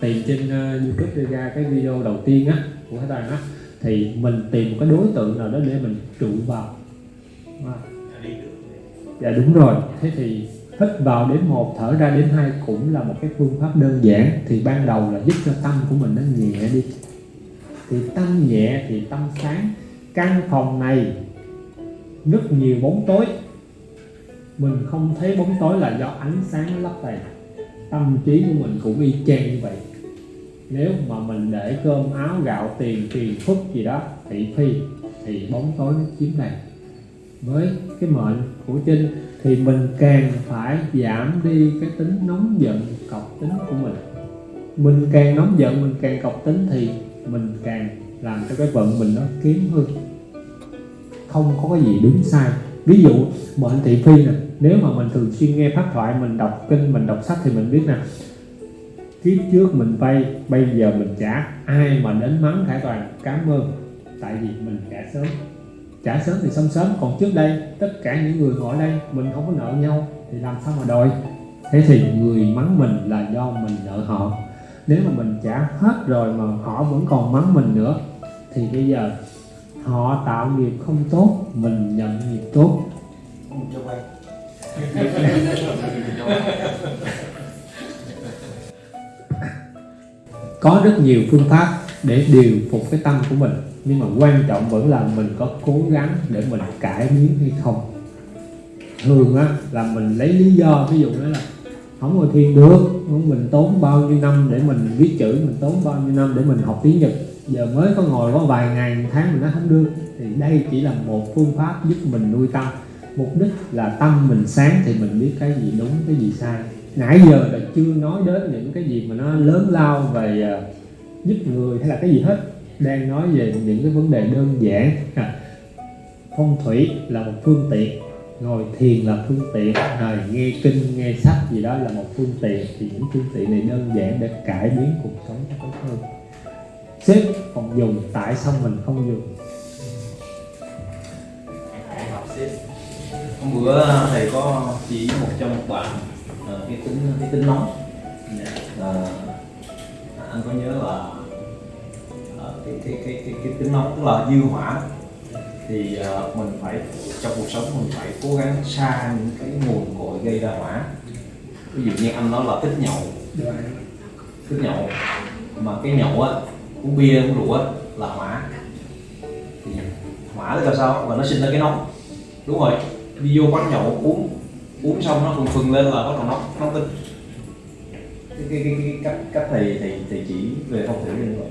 tìm trên uh, YouTube đưa ra cái video đầu tiên á của các Toàn á thì mình tìm một cái đối tượng nào đó để mình trụ vào. À. dạ đúng rồi. Thế thì hít vào đến một thở ra đến hai cũng là một cái phương pháp đơn giản. Thì ban đầu là giúp cho tâm của mình nó nhẹ đi. Thì tâm nhẹ thì tâm sáng. Căn phòng này rất nhiều bóng tối. Mình không thấy bóng tối là do ánh sáng nó lấp đầy tâm trí của mình cũng y chang như vậy. Nếu mà mình để cơm, áo, gạo, tiền tiền phúc gì đó, thị phi, thì bóng tối nó chiếm đầy với cái mệnh của trinh thì mình càng phải giảm đi cái tính nóng giận, cọc tính của mình. Mình càng nóng giận, mình càng cọc tính thì mình càng làm cho cái vận mình nó kiếm hơn. Không có cái gì đúng sai. Ví dụ mệnh thị phi nè nếu mà mình thường xuyên nghe pháp thoại, mình đọc kinh, mình đọc sách thì mình biết nè, kiếp trước mình vay, bây giờ mình trả. Ai mà đến mắng khải toàn, cảm ơn. Tại vì mình trả sớm. Trả sớm thì xong sớm. Còn trước đây, tất cả những người ngồi đây, mình không có nợ nhau, thì làm sao mà đòi? Thế thì người mắng mình là do mình nợ họ. Nếu mà mình trả hết rồi mà họ vẫn còn mắng mình nữa, thì bây giờ họ tạo nghiệp không tốt, mình nhận nghiệp tốt. Cho quay có rất nhiều phương pháp để điều phục cái tâm của mình, nhưng mà quan trọng vẫn là mình có cố gắng để mình cải biến hay không. Thường á, là mình lấy lý do, ví dụ đó là không ngồi thiền được mình tốn bao nhiêu năm để mình viết chữ, mình tốn bao nhiêu năm để mình học tiếng nhật. Giờ mới có ngồi có vài ngày, một tháng mình nó không được, thì đây chỉ là một phương pháp giúp mình nuôi tâm mục đích là tâm mình sáng thì mình biết cái gì đúng cái gì sai. Nãy giờ là chưa nói đến những cái gì mà nó lớn lao về à, giúp người hay là cái gì hết. Đang nói về những cái vấn đề đơn giản. À, phong thủy là một phương tiện ngồi thiền là phương tiện rồi nghe kinh nghe sách gì đó là một phương tiện. Thì những phương tiện này đơn giản để cải biến cuộc sống cho tốt hơn. Sếp còn dùng tại sao mình không dùng. Hôm bữa thầy có chỉ một trong một bạn ờ, cái tính cái tính nóng. Ờ, anh có nhớ là ờ, cái, cái, cái, cái, cái tính nóng tức là dư hỏa. Thì ờ, mình phải trong cuộc sống mình phải cố gắng xa những cái nguồn cội gây ra hỏa. Ví dụ như anh nói là thích nhậu. Thích nhậu mà cái nhậu á uống bia uống rượu á là hỏa. Thì hỏa là sao? Là nó sinh ra cái nóng. Đúng rồi đi vô quán nhậu uống uống xong nó phừng phừng lên là bắt đầu nóng nóng tính cái, cái, cái, cái cách cách thầy thầy thầy chỉ về phong thủy như vậy.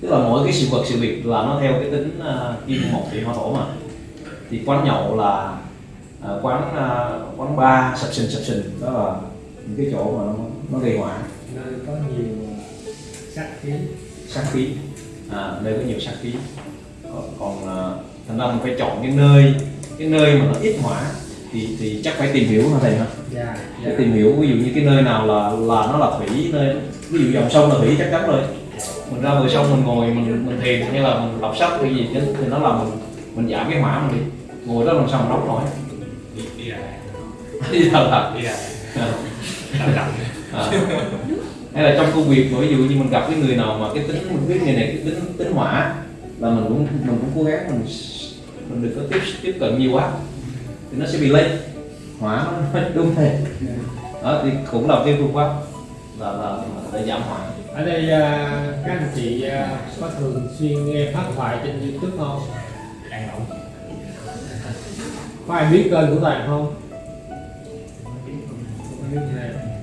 Tức là mỗi cái sự vật sự việc là nó theo cái tính uh, kim mộc thủy hỏa thổ mà. Thì quán nhậu là uh, quán uh, quán bar sập sình sập sình. Đó là những cái chỗ mà nó nó gây hỏa nó nơi có nhiều sắc khí. Sát khí. À, nơi có nhiều sát khí. Còn, còn à, thành ra mình phải chọn cái nơi cái nơi mà nó ít hỏa thì thì chắc phải tìm hiểu hả thầy ha dạ phải tìm hiểu ví dụ như cái nơi nào là là nó là thủy nơi ví dụ dòng sông là thủy chắc chắn rồi. Mình ra bờ sông mình ngồi mình mình thiền hay là mình đọc sách hay gì chứ thì nó làm mình mình giảm cái hỏa mình đi. Ngồi đó làm sao mà nóng nổi? Đi ra thật đi ra hay là trong công việc ví dụ như mình gặp cái người nào mà cái tính mình biết người này cái tính tính hỏa là mình cũng mình cũng cố gắng mình mình đừng có tiếp tiếp cận nhiều quá thì nó sẽ bị hỏa nó nó đúng rồi. Đó thì cũng là cái phương pháp là là để giảm hỏa. Ở đây à, các anh chị à, có thường xuyên nghe phát thoại trên youtube không? Đang nóng có ai biết kênh của toàn không?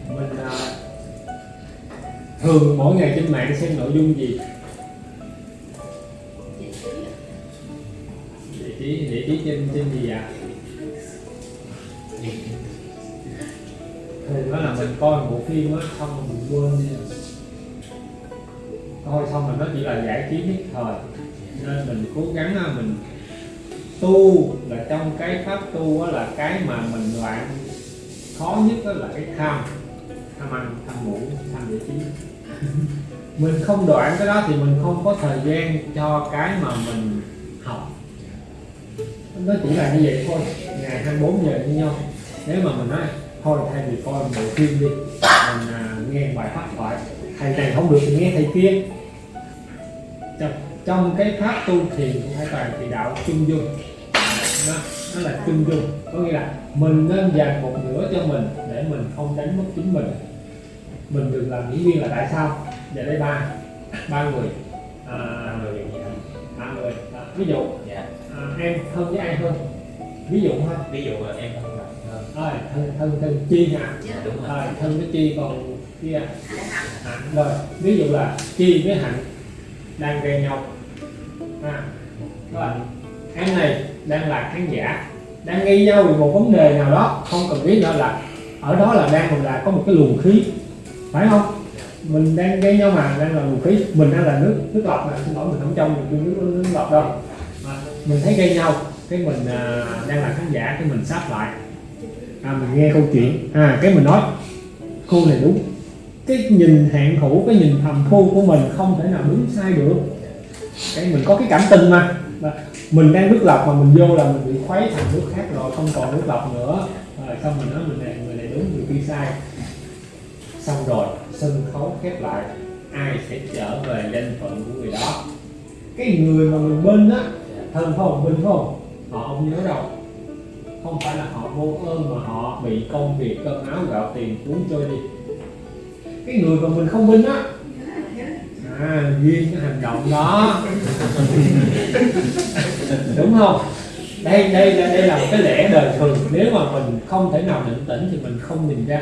Mình à, thường mỗi ngày trên mạng xem nội dung gì viết trên trên gì ạ Thì à, đó là mình coi một bộ phim á xong rồi mình quên đi. Thôi xong rồi nó chỉ là giải trí nhất thời. Nên mình cố gắng à, mình tu là trong cái pháp tu á, là cái mà mình loạn khó nhất đó là cái tham. Tham ăn tham ngủ tham giải trí. Mình không đoạn cái đó thì mình không có thời gian cho cái mà mình học nó chỉ là như vậy thôi. Ngày 24 giờ như nhau. Nếu mà mình nói thôi thay vì coi bộ phim đi mình à, nghe bài pháp thoại thầy này không được thì nghe thầy kia. Trong, trong cái pháp tu thiền của hai toàn thì đạo chung dung. Nó, nó là chung dung. Có nghĩa là mình nên dành một nửa cho mình để mình không đánh mất chính mình. Mình đừng làm diễn viên là tại sao? Giờ đây ba ba người. À, người gì à, ba người. À, ví dụ em thân với ai hơn? Ví dụ thôi ví dụ là em không gặp hơn rồi thân thân thân. Chi nha dạ đúng rồi. Rồi thân với chi còn kia hạnh. Rồi ví dụ là chi với hạnh đang ghen nhau. À, rồi. Em này đang là khán giả đang nghi nhau về một vấn đề nào đó không cần biết nữa là ở đó là đang mình là có một cái luồng khí phải không? Mình đang gây nhau mà đang là luồng khí. Mình đang là nước nước lọc mà xin lỗi mình không trong mình nước, nước, nước lọc đâu mình thấy gây nhau cái mình à, đang là khán giả cái mình sắp lại. À, mình nghe câu chuyện. À cái mình nói cô này đúng. Cái nhìn hạn hữu cái nhìn thầm thu của mình không thể nào đúng sai được. Cái mình có cái cảm tình mà. Mà mình đang nước lọc mà mình vô là mình bị khuấy thành nước khác rồi không còn nước lọc nữa. Rồi xong mình nói mình này người này đúng người kia sai. Xong rồi sân khấu khép lại. Ai sẽ trở về danh phận của người đó? Cái người mà mình bên á thân không? Binh không? Họ không nhớ đâu? Không phải là họ vô ơn mà họ bị công việc cơm áo gạo tiền cuốn trôi đi. Cái người mà mình không binh á. À duyên cái hành động đó. Đúng không? Đây đây là đây là một cái lẽ đời thường. Nếu mà mình không thể nào định tĩnh thì mình không nhìn ra.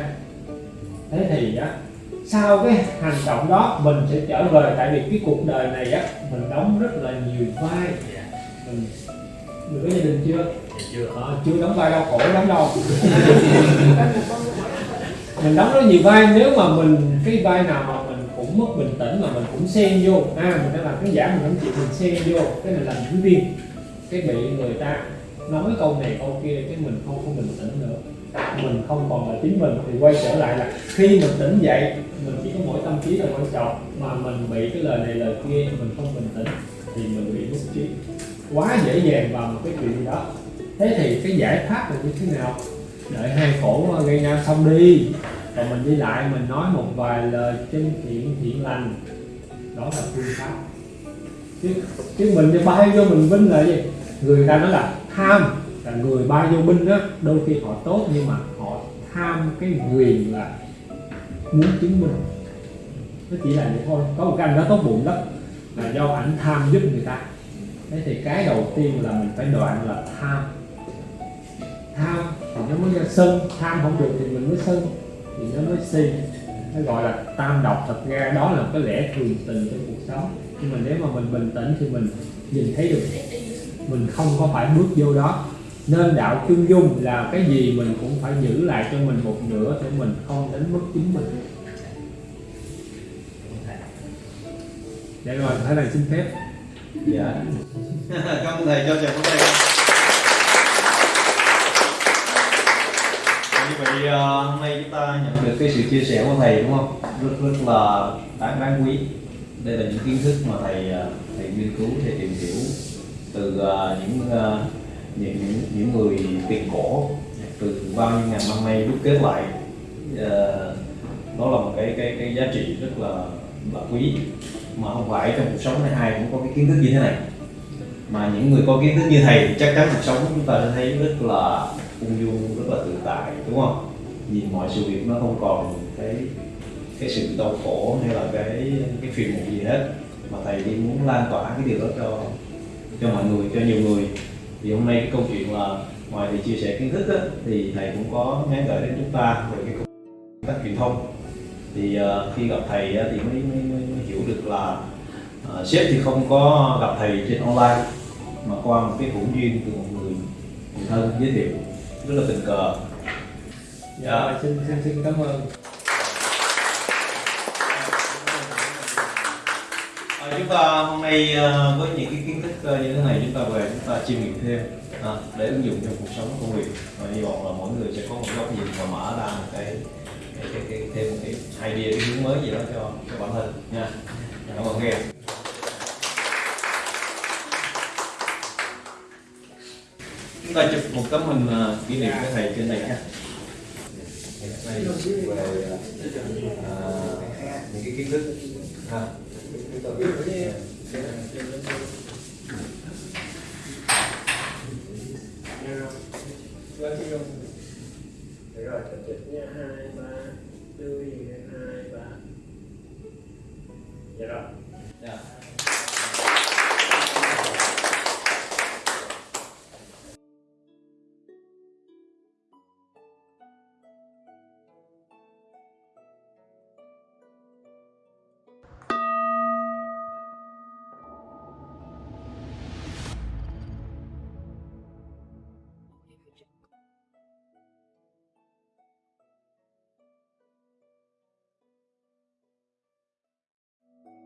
Thế thì á, sau cái hành động đó, mình sẽ trở về. Tại vì cái cuộc đời này á, mình đóng rất là nhiều vai mình mình có gia đình chưa? Dạ chưa. Ờ, chưa đóng vai đau khổ lắm đâu mình đóng rất nhiều vai nếu mà mình cái vai nào mà mình cũng mất bình tĩnh mà mình cũng xen vô. À mình đang làm cái giả mình không chịu mình xen vô. Cái mình làm diễn viên cái bị người ta nói câu này câu kia cái mình không có bình tĩnh nữa. Mình không còn là chính mình thì quay trở lại là khi mình tỉnh dậy mình chỉ có mỗi tâm trí là quan trọng. Mà mình bị cái lời này lời kia mình không bình tĩnh thì mình bị mất trí quá dễ dàng vào một cái chuyện gì đó. Thế thì cái giải pháp là như thế nào? Đợi hai khổ gây nhau xong đi. Rồi mình đi lại, mình nói một vài lời chân thiện thiện lành. Đó là phương pháp. Chứ chứ mình đi bay vô mình vinh là gì? Người ta nói là tham, là người bay vô binh á, đôi khi họ tốt nhưng mà họ tham cái quyền là muốn chứng minh. Nó chỉ là vậy thôi. Có một cái anh đó tốt bụng lắm, là do ảnh tham giúp người ta thế thì cái đầu tiên là mình phải đoạn là tham. Tham thì nó mới ra sân, tham không được thì mình mới sân. Thì nó mới si, nó gọi là tam độc thật ra. Đó là cái lẽ thường tình trong cuộc sống. Nhưng mà nếu mà mình bình tĩnh thì mình nhìn thấy được, mình không có phải bước vô đó. Nên đạo chung dung là cái gì mình cũng phải giữ lại cho mình một nửa để mình không đánh mất chính mình. Để rồi thế này xin phép dạ. Cảm ơn thầy cho chào phóng thầy như vậy ờ, hôm nay chúng ta nhận được cái sự chia sẻ của thầy đúng không? Rất rất là đáng đáng quý. Đây là những kiến thức mà thầy ờ, thầy nghiên cứu thầy tìm hiểu từ ờ, những ờ, những những những người tiền cổ từ bao nhiêu ngàn năm nay đúc kết lại đó là một cái cái cái giá trị rất là là quý mà không phải trong cuộc sống này ai cũng có cái kiến thức như thế này. Mà những người có kiến thức như thầy thì chắc chắn cuộc sống của chúng ta sẽ thấy rất là ung dung rất là tự tại đúng không? Nhìn mọi sự việc nó không còn cái cái sự đau khổ hay là cái cái phiền muộn gì hết. Mà thầy đi muốn lan tỏa cái điều đó cho cho mọi người cho nhiều người. Thì hôm nay cái câu chuyện là ngoài thì chia sẻ kiến thức đó, thì thầy cũng có nhắn gửi đến chúng ta về cái công tác truyền thông. Thì uh, khi gặp thầy thì mới, mới, mới, được là ờ, sếp thì không có gặp thầy trên online mà qua một cái hữu duyên từ một người người thân giới thiệu rất là tình cờ. Dạ xin xin xin cảm ơn. Ờ, chúng ta hôm nay ờ, với những cái kiến thức như thế này chúng ta về chúng ta chiêm nghiệm thêm à, để ứng dụng trong cuộc sống công việc. Và hy vọng là mỗi người sẽ có một góc nhìn và mở ra một cái cái, cái, cái thêm một cái idea cái hướng mới gì đó cho cho bản thân nha cảm ơn nghe. Chúng ta chụp một tấm hình à, kỷ niệm với thầy trên này nha. Đây về à, những cái kiến thức. Ha rồi, chụp nha, 2, 3, lưu gì, 2, 3 Yeah. Yeah.